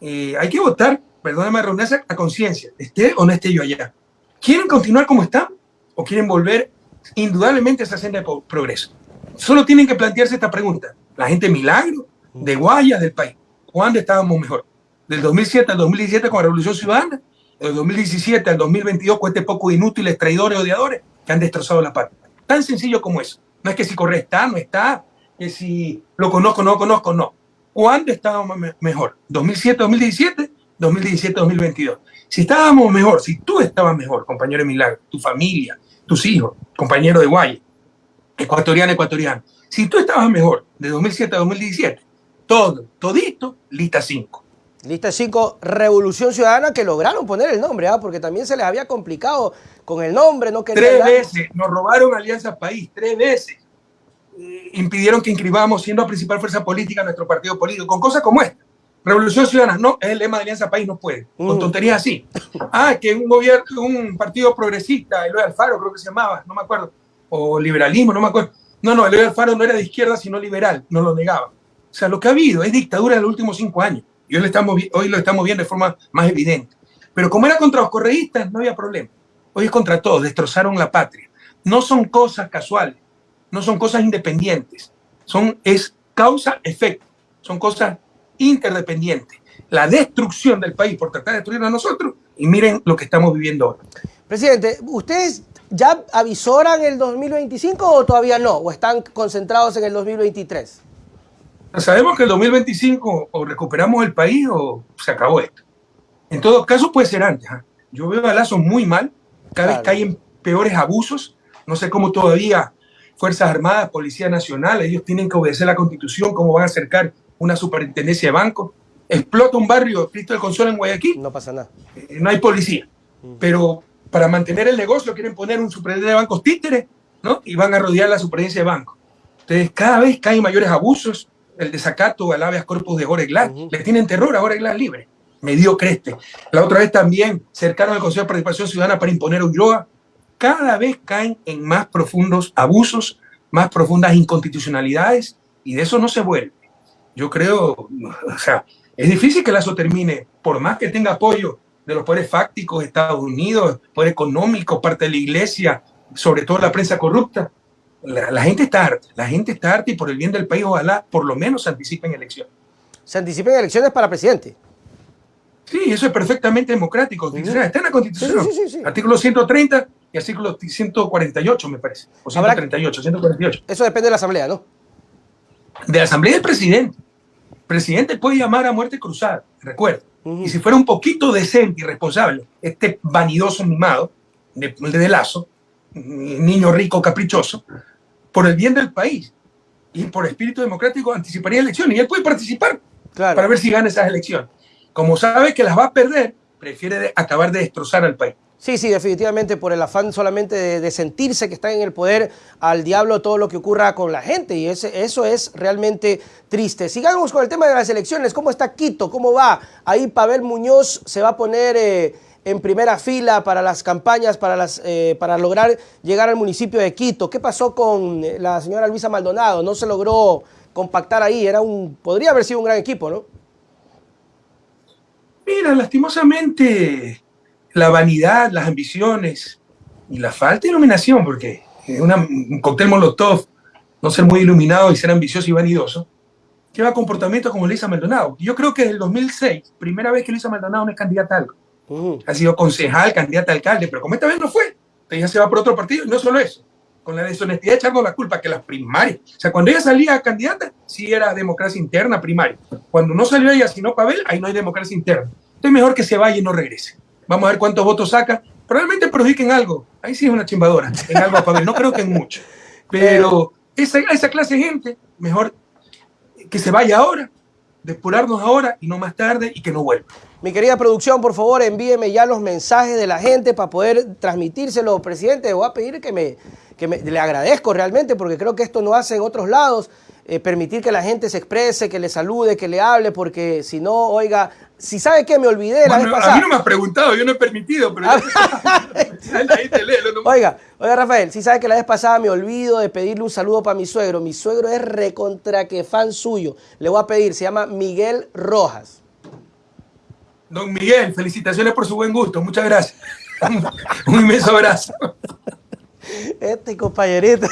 Eh, hay que votar, perdóname redundancia, a conciencia, esté o no esté yo allá. ¿Quieren continuar como están o quieren volver indudablemente a esa senda de progreso? Solo tienen que plantearse esta pregunta. La gente milagro, de Guayas, del país, ¿cuándo estábamos mejor? del 2007 al 2017 con la Revolución Ciudadana, del 2017 al 2022 con este poco inútiles traidores, odiadores que han destrozado la patria. Tan sencillo como eso. No es que si Correa está, no está, que si lo conozco, no lo conozco, no. ¿Cuándo estábamos mejor? ¿2007-2017? 2017-2022. Si estábamos mejor, si tú estabas mejor, compañero de Milagro, tu familia, tus hijos, compañero de Guay, ecuatoriano, ecuatoriano, si tú estabas mejor de 2007 a 2017, todo, todito, lista 5. Lista 5, Revolución Ciudadana, que lograron poner el nombre, ¿ah? porque también se les había complicado con el nombre. no Tres veces, nos robaron Alianza País, tres veces. Eh, impidieron que inscribamos, siendo la principal fuerza política, nuestro partido político, con cosas como esta. Revolución Ciudadana, no, es el lema de Alianza País, no puede, con mm. tonterías así. Ah, que un gobierno, un partido progresista, Eloy Alfaro creo que se llamaba, no me acuerdo, o liberalismo, no me acuerdo. No, no, Eloy Alfaro no era de izquierda, sino liberal, no lo negaba. O sea, lo que ha habido es dictadura en los últimos cinco años. Y hoy lo, estamos, hoy lo estamos viendo de forma más evidente. Pero como era contra los correístas, no había problema. Hoy es contra todos, destrozaron la patria. No son cosas casuales, no son cosas independientes, son, es causa-efecto, son cosas interdependientes. La destrucción del país por tratar de destruirnos a nosotros, y miren lo que estamos viviendo ahora. Presidente, ¿ustedes ya avisoran el 2025 o todavía no? ¿O están concentrados en el 2023? Sabemos que el 2025 o recuperamos el país o se acabó esto. En todo caso puede ser antes. ¿ah? Yo veo a Lazo muy mal, cada vez caen peores abusos. No sé cómo todavía Fuerzas Armadas, Policía Nacional, ellos tienen que obedecer la Constitución, cómo van a acercar una superintendencia de bancos. Explota un barrio, Cristo del Consuelo en Guayaquil. No pasa nada. Eh, no hay policía. Mm. Pero para mantener el negocio quieren poner un superintendente de bancos títeres, ¿no? Y van a rodear la superintendencia de bancos. Entonces, cada vez caen mayores abusos, el desacato al habeas corpus de Jorge Glass. Le tienen terror a Jorge Glass libre. Me dio creste. La otra vez también cercaron al Consejo de Participación Ciudadana para imponer Ulloa. Cada vez caen en más profundos abusos, más profundas inconstitucionalidades y de eso no se vuelve. Yo creo, o sea, es difícil que Lazo termine, por más que tenga apoyo de los poderes fácticos Estados Unidos, poder económico, parte de la iglesia, sobre todo la prensa corrupta. La, gente está harta, la gente está harta y por el bien del país ojalá por lo menos se anticipen elecciones. Se anticipen elecciones para presidente. Sí, eso es perfectamente democrático. Está en la Constitución. artículo 130 y artículo 148, me parece. O 138, 148. Eso depende de la Asamblea, ¿no? De la Asamblea del presidente. El presidente puede llamar a muerte cruzada, recuerda. Y si fuera un poquito decente y responsable, este vanidoso mimado de, de Lazo, niño rico caprichoso, por el bien del país y por espíritu democrático anticiparía elecciones y él puede participar para ver si gana esas elecciones. Como sabe que las va a perder, prefiere acabar de destrozar al país. Sí, sí, definitivamente por el afán solamente de, sentirse que está en el poder al diablo todo lo que ocurra con la gente y ese, eso es realmente triste. Sigamos con el tema de las elecciones. ¿Cómo está Quito? ¿Cómo va? Ahí Pavel Muñoz se va a poner eh, en primera fila para las campañas, para, las, eh, para lograr llegar al municipio de Quito. ¿Qué pasó con eh, la señora Luisa Maldonado? No se logró compactar ahí. Era un, podría haber sido un gran equipo, ¿no? Mira, lastimosamente la vanidad, las ambiciones y la falta de iluminación, porque un cóctel molotov, no ser muy iluminado y ser ambicioso y vanidoso, lleva comportamientos como Luisa Maldonado. Yo creo que desde el 2006, primera vez que Luisa Maldonado no es candidata a algo. Ha sido concejal, candidata a alcalde, pero como esta vez no fue, ella se va por otro partido y no solo eso, con la deshonestidad echarnos la culpa que las primarias, o sea, cuando ella salía candidata, sí era democracia interna primaria. Cuando no salió ella, sino Pavel, ahí no hay democracia interna. Entonces mejor que se vaya y no regrese. Vamos a ver cuántos votos saca. Probablemente perjudiquen algo. Ahí sí es una chimbadora, en algo a Pavel. No creo que en mucho. Pero esa, esa clase de gente, mejor que se vaya ahora, depurarnos ahora y no más tarde y que no vuelva. Mi querida producción, por favor, envíeme ya los mensajes de la gente para poder transmitírselo, presidente. Voy a pedir que me, que me, le agradezco realmente porque creo que esto no hace en otros lados. Eh, permitir que la gente se exprese, que le salude, que le hable, porque si no, oiga, si sabe que me olvidé la vez pasada. A mí no me has preguntado, yo no he permitido, pero ahí te leo, Oiga, oiga, Rafael, si sabe que la vez pasada me olvido de pedirle un saludo para mi suegro. Mi suegro es recontra que fan suyo. Le voy a pedir, se llama Miguel Rojas. Don Miguel, felicitaciones por su buen gusto, muchas gracias. un inmenso abrazo. Este compañerito.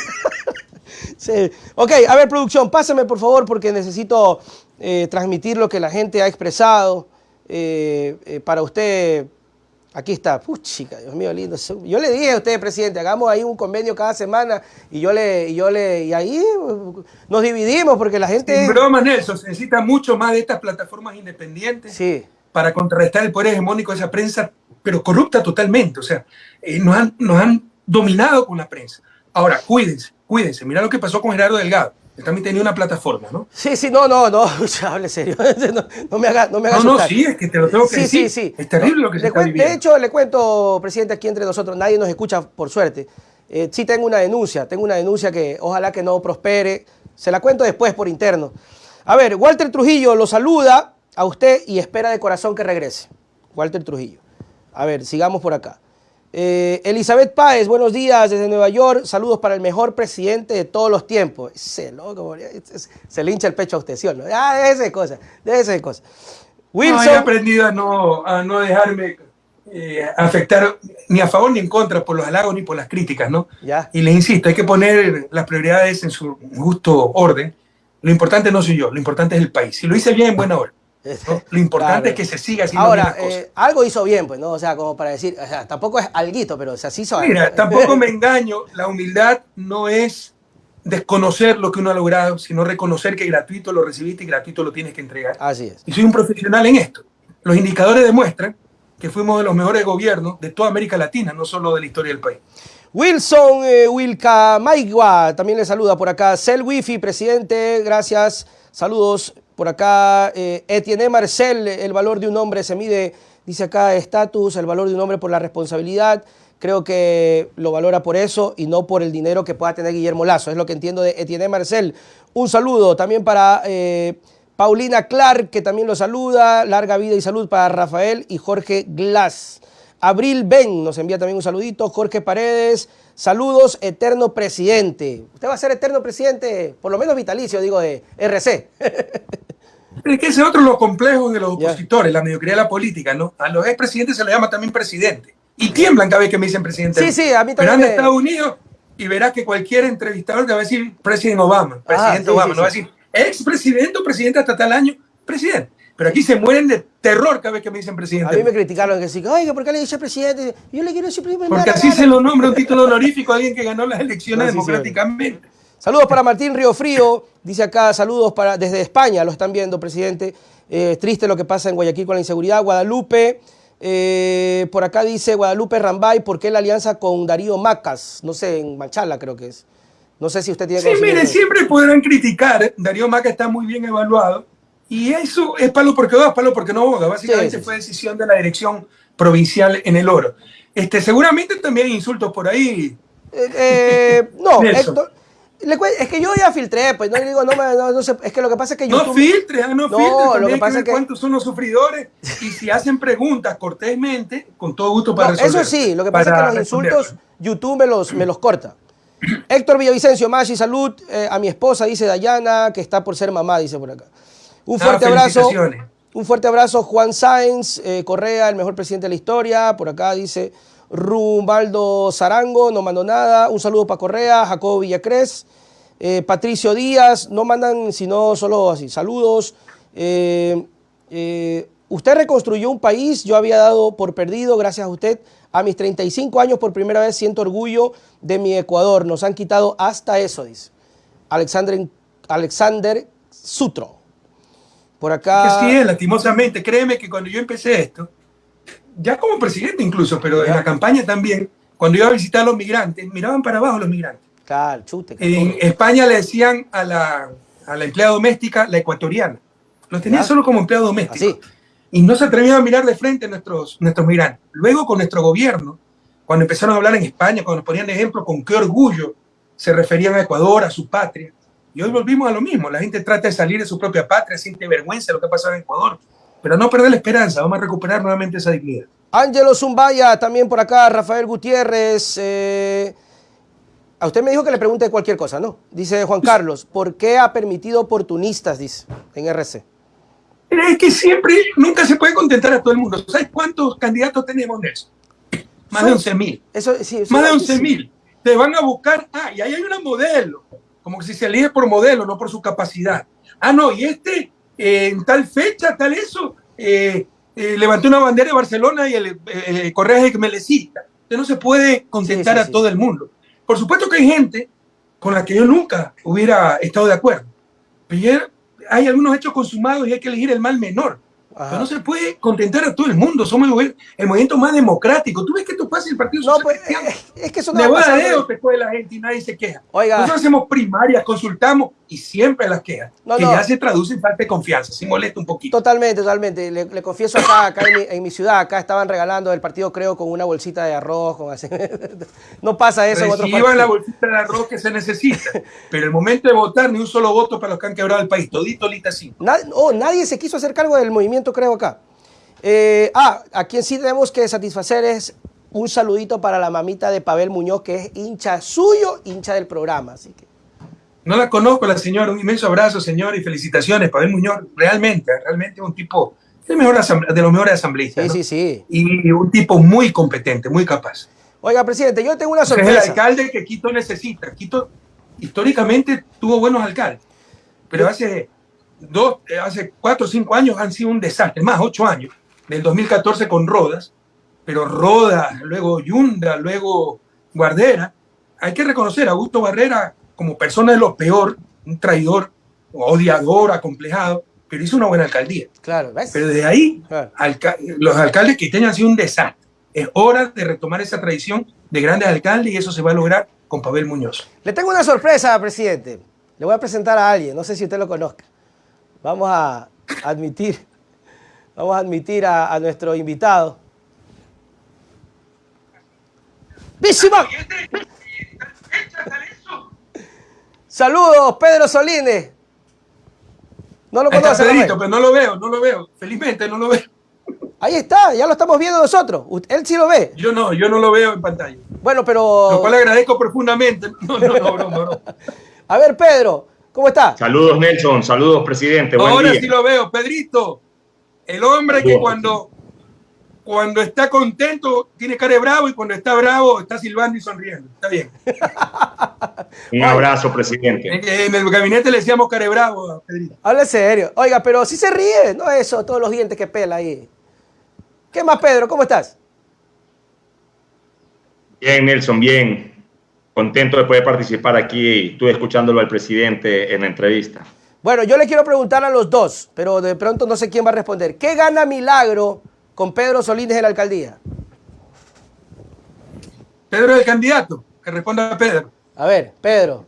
sí. Ok, a ver, producción, pásame por favor porque necesito eh, transmitir lo que la gente ha expresado. Eh, eh, para usted, aquí está, chica, Dios mío, lindo. Yo le dije a usted, presidente, hagamos ahí un convenio cada semana y yo le, y yo le, y ahí nos dividimos porque la gente... Sin broma, Nelson, se necesita mucho más de estas plataformas independientes. Sí para contrarrestar el poder hegemónico de esa prensa, pero corrupta totalmente. O sea, eh, nos, han, nos han dominado con la prensa. Ahora, cuídense, cuídense. Mira lo que pasó con Gerardo Delgado. También tenía una plataforma, ¿no? Sí, sí, no, no, no, hable serio. No, me haga, no me haga No, no, sí, es que te lo tengo que decir. Sí, sí. Es terrible lo que se está viviendo. De hecho, le cuento, presidente, aquí entre nosotros, nadie nos escucha, por suerte. Eh, sí tengo una denuncia, tengo una denuncia que ojalá que no prospere. Se la cuento después por interno. A ver, Walter Trujillo lo saluda a usted y espera de corazón que regrese. Walter Trujillo. A ver, sigamos por acá. Eh, Elizabeth Páez, buenos días desde Nueva York. Saludos para el mejor presidente de todos los tiempos. Se, loco, se le hincha el pecho a usted, ¿sí o no? Ah, de esa cosa, de esa cosa. Wilson. he aprendido a no, a no dejarme eh, afectar ni a favor ni en contra por los halagos ni por las críticas, ¿no? Ya. Y les insisto, hay que poner las prioridades en su justo orden. Lo importante no soy yo, lo importante es el país. Si lo hice bien, en buena hora. Lo importante es que se siga haciendo Ahora, eh, algo hizo bien, pues, ¿no? O sea, como para decir, o sea, tampoco es alguito, pero o sea, sí hizo Mira, tampoco me engaño, la humildad no es desconocer lo que uno ha logrado, sino reconocer que gratuito lo recibiste y gratuito lo tienes que entregar. Así es. Y soy un profesional en esto. Los indicadores demuestran que fuimos de los mejores gobiernos de toda América Latina, no solo de la historia del país. Wilson eh, Wilca Maigua también le saluda por acá. Cel Wifi, presidente, gracias. Saludos. Por acá, eh, Etienne Marcel, el valor de un hombre se mide, dice acá, estatus, el valor de un hombre por la responsabilidad. Creo que lo valora por eso y no por el dinero que pueda tener Guillermo Lazo. Es lo que entiendo de Etienne Marcel. Un saludo también para eh, Paulina Clark, que también lo saluda. Larga vida y salud para Rafael y Jorge Glass. Abril Ben nos envía también un saludito. Jorge Paredes, saludos, eterno presidente. Usted va a ser eterno presidente, por lo menos vitalicio, digo, de RC. Es que ese es otro de los complejos de los opositores, la mediocridad de la política, ¿no? A los expresidentes se les llama también presidente. Y tiemblan cada vez que me dicen presidente. Sí, sí, a mí también. Pero anda Estados Unidos y verás que cualquier entrevistador te va a decir presidente Obama, ah, presidente Obama, no va a decir expresidente o presidente hasta tal año, presidente. Pero aquí se mueren de terror cada vez que me dicen presidente. A mí me criticaron que decían, oiga, ¿por qué le dice presidente? Yo le quiero decir presidente. Porque así se lo nombra un título honorífico a alguien que ganó las elecciones democráticamente. Saludos para Martín Río Frío, dice acá, saludos para desde España, lo están viendo, presidente. Eh, triste lo que pasa en Guayaquil con la inseguridad. Guadalupe, eh, por acá dice Guadalupe Rambay, ¿por qué la alianza con Darío Macas? No sé, en Manchala creo que es. No sé si usted tiene Sí, mire, siempre podrán criticar. Darío Macas está muy bien evaluado y eso es palo porque va, palo porque no boga. Básicamente fue decisión de la dirección provincial en el oro. Este, seguramente también hay insultos por ahí. Eh, eh no, Héctor, es que yo ya filtré, pues no digo, no, no, no es que lo que pasa es que YouTube... No filtres, ah, no, no filtres, lo que pasa es que... cuántos son los sufridores y si hacen preguntas cortésmente, con todo gusto para resolver. Eso sí, lo que pasa es que los insultos YouTube me los, me los corta. Héctor Villavicencio, Mashi, salud eh, a mi esposa, dice Dayana, que está por ser mamá, dice por acá. Un fuerte abrazo. Un fuerte abrazo, Juan Sáenz, eh, Correa, el mejor presidente de la historia. Por acá dice Rumbaldo Zarango, no mandó nada. Un saludo para Correa, Jacobo Villacrés. Eh, Patricio Díaz, no mandan sino solo así, saludos. Eh, usted reconstruyó un país, yo había dado por perdido, gracias a usted. A mis 35 años por primera vez siento orgullo de mi Ecuador. Nos han quitado hasta eso, dice. Alexander, Alexander Sutro. Por acá. Sí, lastimosamente. Créeme que cuando yo empecé esto, ya como presidente incluso, pero en la campaña también, cuando iba a visitar a los migrantes, miraban para abajo los migrantes. Claro, chute, en España le decían a la, a la empleada doméstica la ecuatoriana. Los tenía solo como empleado doméstico. Y no se atrevían a mirar de frente a nuestros, nuestros migrantes. Luego con nuestro gobierno, cuando empezaron a hablar en España, cuando nos ponían ejemplo con qué orgullo se referían a Ecuador, a su patria, y hoy volvimos a lo mismo. La gente trata de salir de su propia patria, siente vergüenza de lo que ha pasado en Ecuador. Pero no perder la esperanza, vamos a recuperar nuevamente esa dignidad. Ángelo Zumbaya, también por acá, Rafael Gutiérrez. Eh, a usted me dijo que le pregunte cualquier cosa, ¿no? Dice Juan Carlos, ¿por qué ha permitido oportunistas, dice, en RC? Es que siempre, nunca se puede contentar a todo el mundo. ¿Sabes cuántos candidatos tenemos, eso? Más de 11 mil. Eso, sí, Más de 11 mil. Te van a buscar, ah, y ahí hay una modelo como si se elige por modelo, no por su capacidad. Ah, no, y este en tal fecha, tal eso, eh, eh, levantó una bandera de Barcelona y el, el Correa es melecista. Usted no se puede contentar a todo el mundo. Por supuesto que hay gente con la que yo nunca hubiera estado de acuerdo. Pero hay algunos hechos consumados y hay que elegir el mal menor no se puede contentar a todo el mundo. Somos el, movimiento más democrático. Tú ves que esto pasa en el Partido no, pues, es que eso no va a después de la gente y nadie se queja. Oiga. Nosotros hacemos primarias, consultamos y siempre las quejas. que ya se traduce en falta de confianza. Si molesta un poquito. Totalmente, totalmente. Le, confieso acá, acá en mi, ciudad, acá estaban regalando el partido, creo, con una bolsita de arroz. Con así. no pasa eso Reciban en otros la bolsita de arroz que se necesita. pero el momento de votar, ni un solo voto para los que han quebrado el país. Todito, lita cinco. oh, nadie se quiso hacer cargo del movimiento creo, acá. Eh, ah, a quien sí tenemos que satisfacer es un saludito para la mamita de Pavel Muñoz, que es hincha suyo, hincha del programa. Así que. No la conozco, la señora. Un inmenso abrazo, señor, y felicitaciones. Pavel Muñoz, realmente, realmente un tipo de, mejor de los mejores asambleístas. Sí, sí, sí. Y un tipo muy competente, muy capaz. Oiga, presidente, yo tengo una sorpresa. Es el alcalde que Quito necesita. Quito históricamente tuvo buenos alcaldes, pero hace dos, eh, hace cuatro o cinco años han sido un desastre, más ocho años, del 2014 con Rodas, pero Rodas, luego Yunda, luego Guardera. Hay que reconocer a Augusto Barrera como persona de lo peor, un traidor, odiador, acomplejado, pero hizo una buena alcaldía. Claro, Pero de ahí, los alcaldes que han sido un desastre. Es hora de retomar esa tradición de grandes alcaldes y eso se va a lograr con Pavel Muñoz. Le tengo una sorpresa, presidente. Le voy a presentar a alguien, no sé si usted lo conozca vamos a admitir, vamos a admitir a, nuestro invitado. Saludos, Pedro Solines. No lo conoce. pero no lo veo, no lo veo. Felizmente no lo veo. Ahí está, ya lo estamos viendo nosotros. Él sí lo ve. Yo no, yo no lo veo en pantalla. Bueno, pero... Lo cual le agradezco profundamente. No, no, no, A ver, Pedro, ¿Cómo está? Saludos, Nelson. Saludos, presidente. Ahora sí lo veo. Pedrito, el hombre que cuando, cuando está contento tiene cara de bravo y cuando está bravo está silbando y sonriendo. Está bien. Un abrazo, presidente. En, el gabinete le decíamos cara de bravo Pedrito. Hable serio. Oiga, pero si se ríe, no eso, todos los dientes que pela ahí. ¿Qué más, Pedro? ¿Cómo estás? Bien, Nelson, bien contento de poder participar aquí. Estuve escuchándolo al presidente en la entrevista. Bueno, yo le quiero preguntar a los dos, pero de pronto no sé quién va a responder. ¿Qué gana Milagro con Pedro Solís en la alcaldía? Pedro es el candidato. Que responda a Pedro. A ver, Pedro.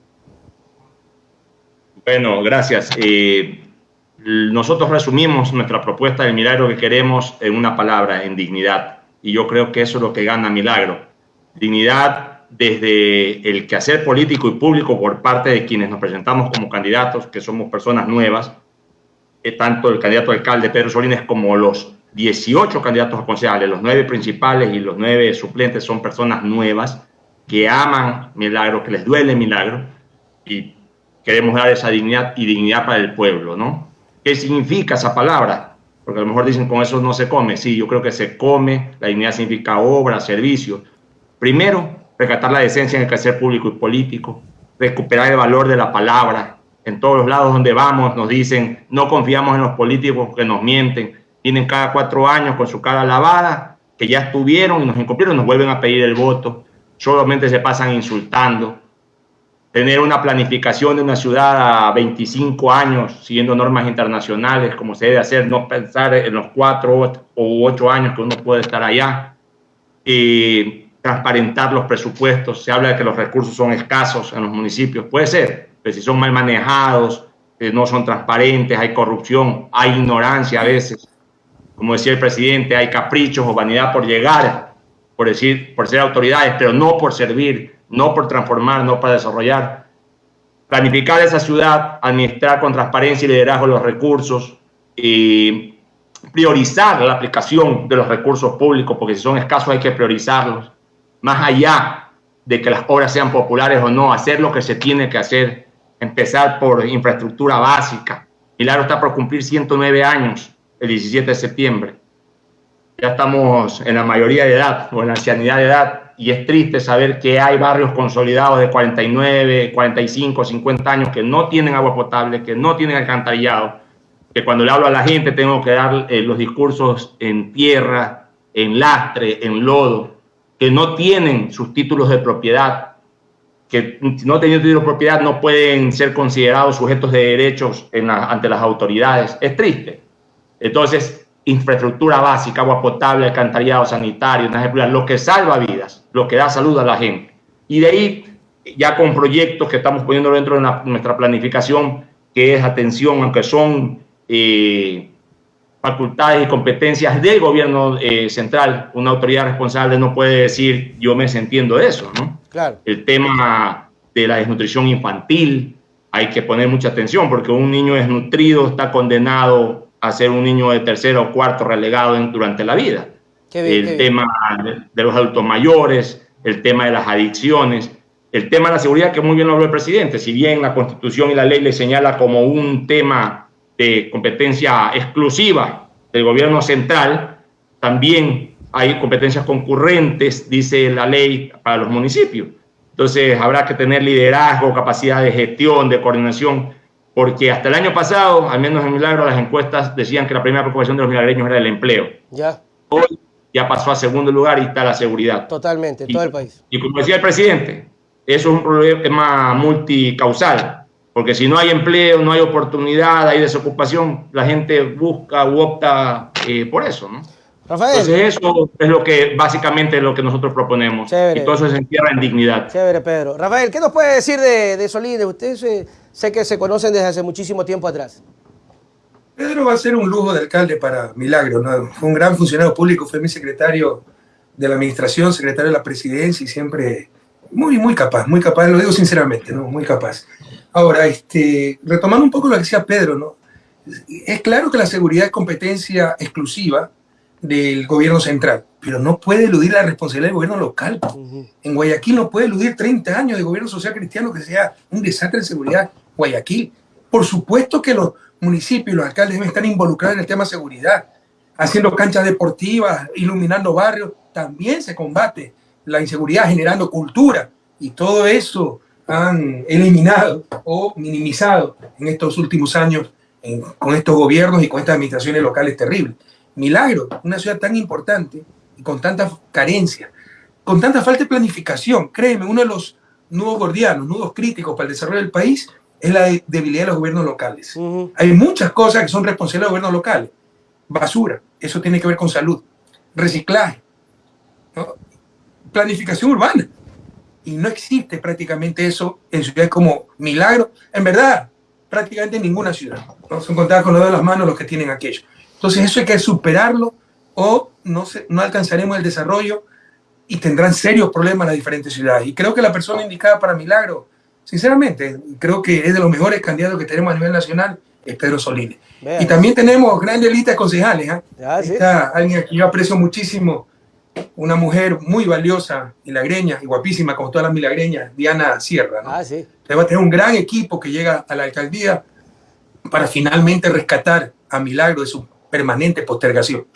Bueno, gracias. Eh, nosotros resumimos nuestra propuesta de milagro que queremos en una palabra, en dignidad. Y yo creo que eso es lo que gana Milagro. Dignidad desde el quehacer político y público por parte de quienes nos presentamos como candidatos, que somos personas nuevas, eh, tanto el candidato alcalde Pedro Solines como los 18 candidatos a concejales, los nueve principales y los nueve suplentes son personas nuevas que aman Milagro, que les duele Milagro y queremos dar esa dignidad y dignidad para el pueblo, ¿no? ¿Qué significa esa palabra? Porque a lo mejor dicen con eso no se come. Sí, yo creo que se come. La dignidad significa obra, servicio. Primero, rescatar la decencia en el quehacer público y político, recuperar el valor de la palabra. En todos los lados donde vamos nos dicen, no confiamos en los políticos que nos mienten. Vienen cada cuatro años con su cara lavada, que ya estuvieron y nos incumplieron, nos vuelven a pedir el voto. Solamente se pasan insultando. Tener una planificación de una ciudad a 25 años, siguiendo normas internacionales, como se debe hacer, no pensar en los cuatro o ocho años que uno puede estar allá. Y transparentar los presupuestos, se habla de que los recursos son escasos en los municipios, puede ser, pero si son mal manejados, eh, no son transparentes, hay corrupción, hay ignorancia a veces, como decía el presidente, hay caprichos o vanidad por llegar, por decir, por ser autoridades, pero no por servir, no por transformar, no para desarrollar. Planificar esa ciudad, administrar con transparencia y liderazgo los recursos y priorizar la aplicación de los recursos públicos, porque si son escasos hay que priorizarlos más allá de que las obras sean populares o no, hacer lo que se tiene que hacer, empezar por infraestructura básica. Milagro está por cumplir 109 años el 17 de septiembre. Ya estamos en la mayoría de edad o en la ancianidad de edad y es triste saber que hay barrios consolidados de 49, 45, 50 años que no tienen agua potable, que no tienen alcantarillado, que cuando le hablo a la gente tengo que dar eh, los discursos en tierra, en lastre, en lodo, que no tienen sus títulos de propiedad, que no teniendo títulos de propiedad no pueden ser considerados sujetos de derechos ante las autoridades. Es triste. Entonces, infraestructura básica, agua potable, alcantarillado sanitario, lo que salva vidas, lo que da salud a la gente. Y de ahí, ya con proyectos que estamos poniendo dentro de nuestra planificación, que es atención, aunque son eh, facultades y competencias del gobierno eh, central. Una autoridad responsable no puede decir yo me entiendo de eso, ¿no? Claro. El tema de la desnutrición infantil, hay que poner mucha atención porque un niño desnutrido está condenado a ser un niño de tercero o cuarto relegado durante la vida. el tema de, los adultos mayores, el tema de las adicciones, el tema de la seguridad, que muy bien lo habló el presidente, si bien la constitución y la ley le señala como un tema de competencia exclusiva del gobierno central, también hay competencias concurrentes, dice la ley, para los municipios. Entonces habrá que tener liderazgo, capacidad de gestión, de coordinación, porque hasta el año pasado, al menos en Milagro, las encuestas decían que la primera preocupación de los milagreños era el empleo. Ya. Hoy ya pasó a segundo lugar y está la seguridad. Totalmente, todo el país. Y como decía el presidente, eso es un problema multicausal porque si no hay empleo, no hay oportunidad, hay desocupación, la gente busca u opta eh, por eso, ¿no? Rafael. Entonces eso es lo que básicamente lo que nosotros proponemos. Y todo eso se entierra en dignidad. Chévere, Pedro. Rafael, ¿qué nos puede decir de, de Solís? Ustedes sé que se conocen desde hace muchísimo tiempo atrás. Pedro va a ser un lujo de alcalde para Milagro. ¿no? Fue un gran funcionario público, fue mi secretario de la administración, secretario de la presidencia y siempre muy, muy capaz, muy capaz, lo digo sinceramente, ¿no? muy capaz. Ahora, este, retomando un poco lo que decía Pedro, ¿no? es claro que la seguridad es competencia exclusiva del gobierno central, pero no puede eludir la responsabilidad del gobierno local. En Guayaquil no puede eludir 30 años de gobierno social cristiano que sea un desastre de seguridad Guayaquil. Por supuesto que los municipios, los alcaldes deben estar involucrados en el tema de seguridad, haciendo canchas deportivas, iluminando barrios. También se combate la inseguridad generando cultura y todo eso han eliminado o minimizado en estos últimos años con estos gobiernos y con estas administraciones locales terribles. Milagro, una ciudad tan importante y con tanta carencia, con tanta falta de planificación, créeme, uno de los nudos gordianos, nudos críticos para el desarrollo del país es la debilidad de los gobiernos locales. Hay muchas cosas que son responsables de los gobiernos locales. Basura, eso tiene que ver con salud. Reciclaje, planificación urbana. Y no existe prácticamente eso en ciudades como Milagro. En verdad, prácticamente en ninguna ciudad. Vamos a encontrar con los de las manos los que tienen aquello. Entonces eso hay que superarlo o no, se, no alcanzaremos el desarrollo y tendrán serios problemas las diferentes ciudades. Y creo que la persona indicada para Milagro, sinceramente, creo que es de los mejores candidatos que tenemos a nivel nacional, es Pedro Solines. Y también tenemos grandes listas concejales. ¿eh? Está alguien que yo aprecio muchísimo, una mujer muy valiosa, milagreña y guapísima, como todas las milagreñas, Diana Sierra. ¿no? Ah, sí. va a tener un gran equipo que llega a la alcaldía para finalmente rescatar a Milagro de su permanente postergación.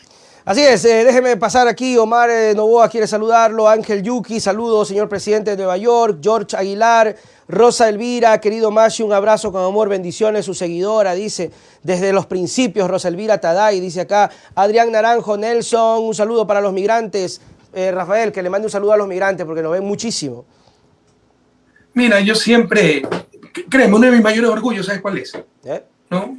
Así es, eh, déjeme pasar aquí, Omar eh, Novoa quiere saludarlo, Ángel Yuki, saludos, señor presidente de Nueva York, George Aguilar, Rosa Elvira, querido Mashi, un abrazo con amor, bendiciones, su seguidora, dice, desde los principios, Rosa Elvira Taday, dice acá, Adrián Naranjo, Nelson, un saludo para los migrantes, eh, Rafael, que le mande un saludo a los migrantes porque nos ven muchísimo. Mira, yo siempre, créeme, uno de mis mayores orgullos, ¿sabes cuál es? ¿No?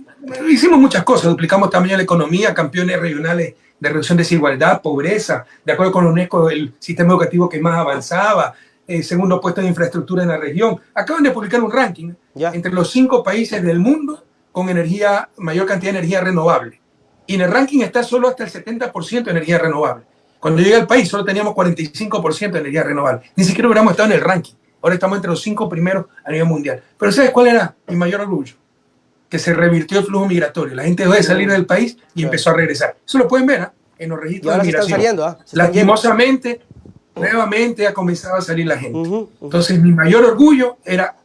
Hicimos muchas cosas, duplicamos también la economía, campeones regionales de reducción de desigualdad, pobreza, de acuerdo con la UNESCO, el sistema educativo que más avanzaba, eh, segundo puesto en infraestructura en la región. Acaban de publicar un ranking entre los cinco países del mundo con energía, mayor cantidad de energía renovable. Y en el ranking está solo hasta el 70% de energía renovable. Cuando llegué al país solo teníamos 45% de energía renovable. Ni siquiera hubiéramos estado en el ranking. Ahora estamos entre los cinco primeros a nivel mundial. Pero ¿sabes cuál era mi mayor orgullo? Que se revirtió el flujo migratorio. La gente dejó de salir del país y empezó a regresar. Eso lo pueden ver ¿ah? en los registros de migración. Saliendo, ¿ah? Lastimosamente, nuevamente ha comenzado a salir la gente. Entonces, mi mayor orgullo era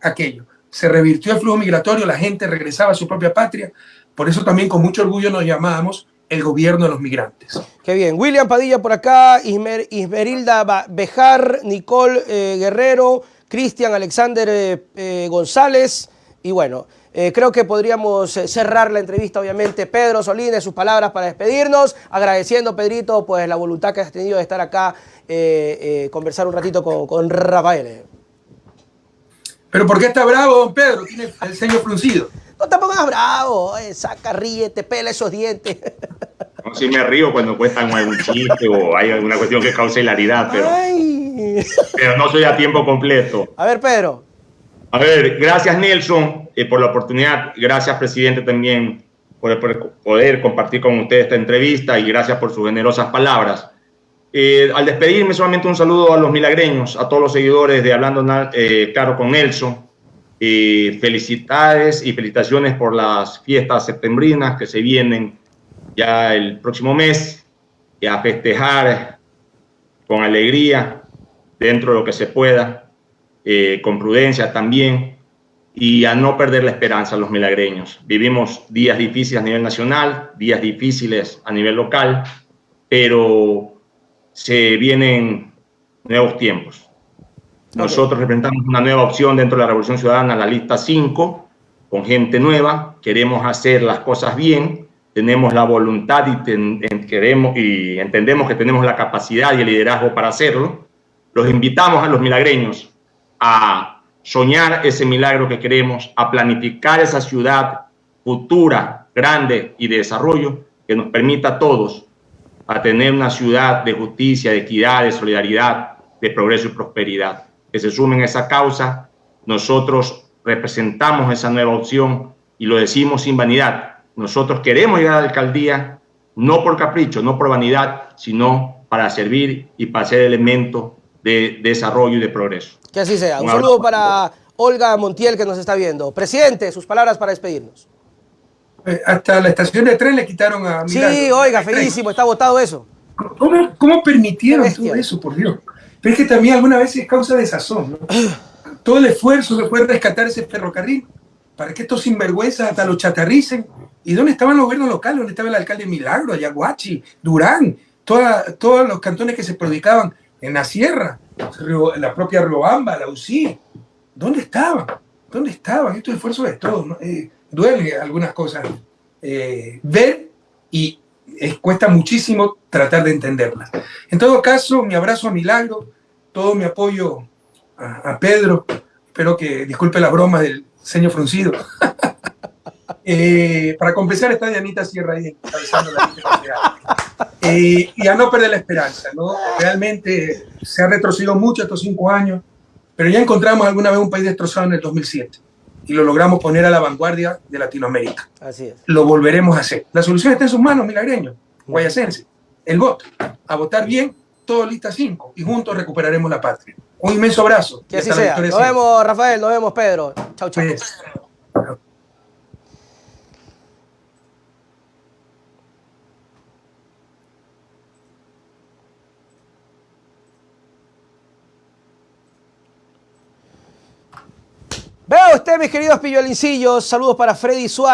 aquello. Se revirtió el flujo migratorio, la gente regresaba a su propia patria. Por eso también con mucho orgullo nos llamábamos el gobierno de los migrantes. Qué bien. William Padilla por acá, Ismerilda Bejar, Nicole eh, Guerrero, Cristian Alexander eh, eh, González y bueno, eh, creo que podríamos eh, cerrar la entrevista, obviamente. Pedro Solines, sus palabras para despedirnos, agradeciendo, Pedrito, pues la voluntad que has tenido de estar acá, eh, conversar un ratito con, Rafael. ¿Pero por qué está bravo, don Pedro? Tiene el ceño fruncido. No te pongas bravo, saca, ríete, pela esos dientes. No, si me río cuando cuestan algún chiste o hay alguna cuestión que cause hilaridad, pero, pero no soy a tiempo completo. A ver, Pedro. A ver, gracias Nelson eh, por la oportunidad. Gracias, presidente, también por, poder compartir con usted esta entrevista y gracias por sus generosas palabras. Eh, al despedirme, solamente un saludo a los milagreños, a todos los seguidores de Hablando eh, Claro con Nelson. felicidades y felicitaciones por las fiestas septembrinas que se vienen ya el próximo mes y a festejar con alegría dentro de lo que se pueda eh, con prudencia también y a no perder la esperanza los milagreños. Vivimos días difíciles a nivel nacional, días difíciles a nivel local, pero se vienen nuevos tiempos. Nosotros representamos una nueva opción dentro de la Revolución Ciudadana, la lista 5, con gente nueva, queremos hacer las cosas bien, tenemos la voluntad y, queremos, y entendemos que tenemos la capacidad y el liderazgo para hacerlo. Los invitamos a los milagreños a soñar ese milagro que queremos, a planificar esa ciudad futura, grande y de desarrollo que nos permita a todos a tener una ciudad de justicia, de equidad, de solidaridad, de progreso y prosperidad. Que se sumen a esa causa, nosotros representamos esa nueva opción y lo decimos sin vanidad. Nosotros queremos llegar a la alcaldía no por capricho, no por vanidad, sino para servir y para ser elemento de desarrollo y de progreso. Que así sea. Un, saludo para Olga Montiel que nos está viendo. Presidente, sus palabras para despedirnos. Eh, hasta la estación de tren le quitaron a Sí, oiga, feísimo, está votado eso. ¿Cómo, cómo permitieron todo eso, por Dios? Pero es que también alguna vez es causa de sazón, ¿no? todo el esfuerzo que fue rescatar ese ferrocarril para que estos sinvergüenzas hasta los chatarricen. ¿Y dónde estaban los gobiernos locales? ¿Dónde estaba el alcalde Milagro, Ayaguachi, Durán? todos los cantones que se predicaban en la sierra, la propia Riobamba, la UCI. ¿Dónde estaban? ¿Dónde estaban? Estos esfuerzos de todos. ¿no? Eh, duele algunas cosas eh, ver y cuesta muchísimo tratar de entenderlas. En todo caso, mi abrazo a Milagro, todo mi apoyo a, Pedro. Espero que disculpe la broma del señor fruncido. Eh, para compensar está Dianita Sierra ahí la eh, y a no perder la esperanza, ¿no? Realmente se ha retrocedido mucho estos cinco años, pero ya encontramos alguna vez un país destrozado en el 2007 y lo logramos poner a la vanguardia de Latinoamérica. Así es. Lo volveremos a hacer. La solución está en sus manos, milagreño, guayacense. El voto. A votar bien, todo lista cinco y juntos recuperaremos la patria. Un inmenso abrazo. Que así sea. Nos vemos, Rafael. Nos vemos, Pedro. Chau, chau. Pues, Veo usted, mis queridos pilluelincillos. Saludos para Freddy Suárez.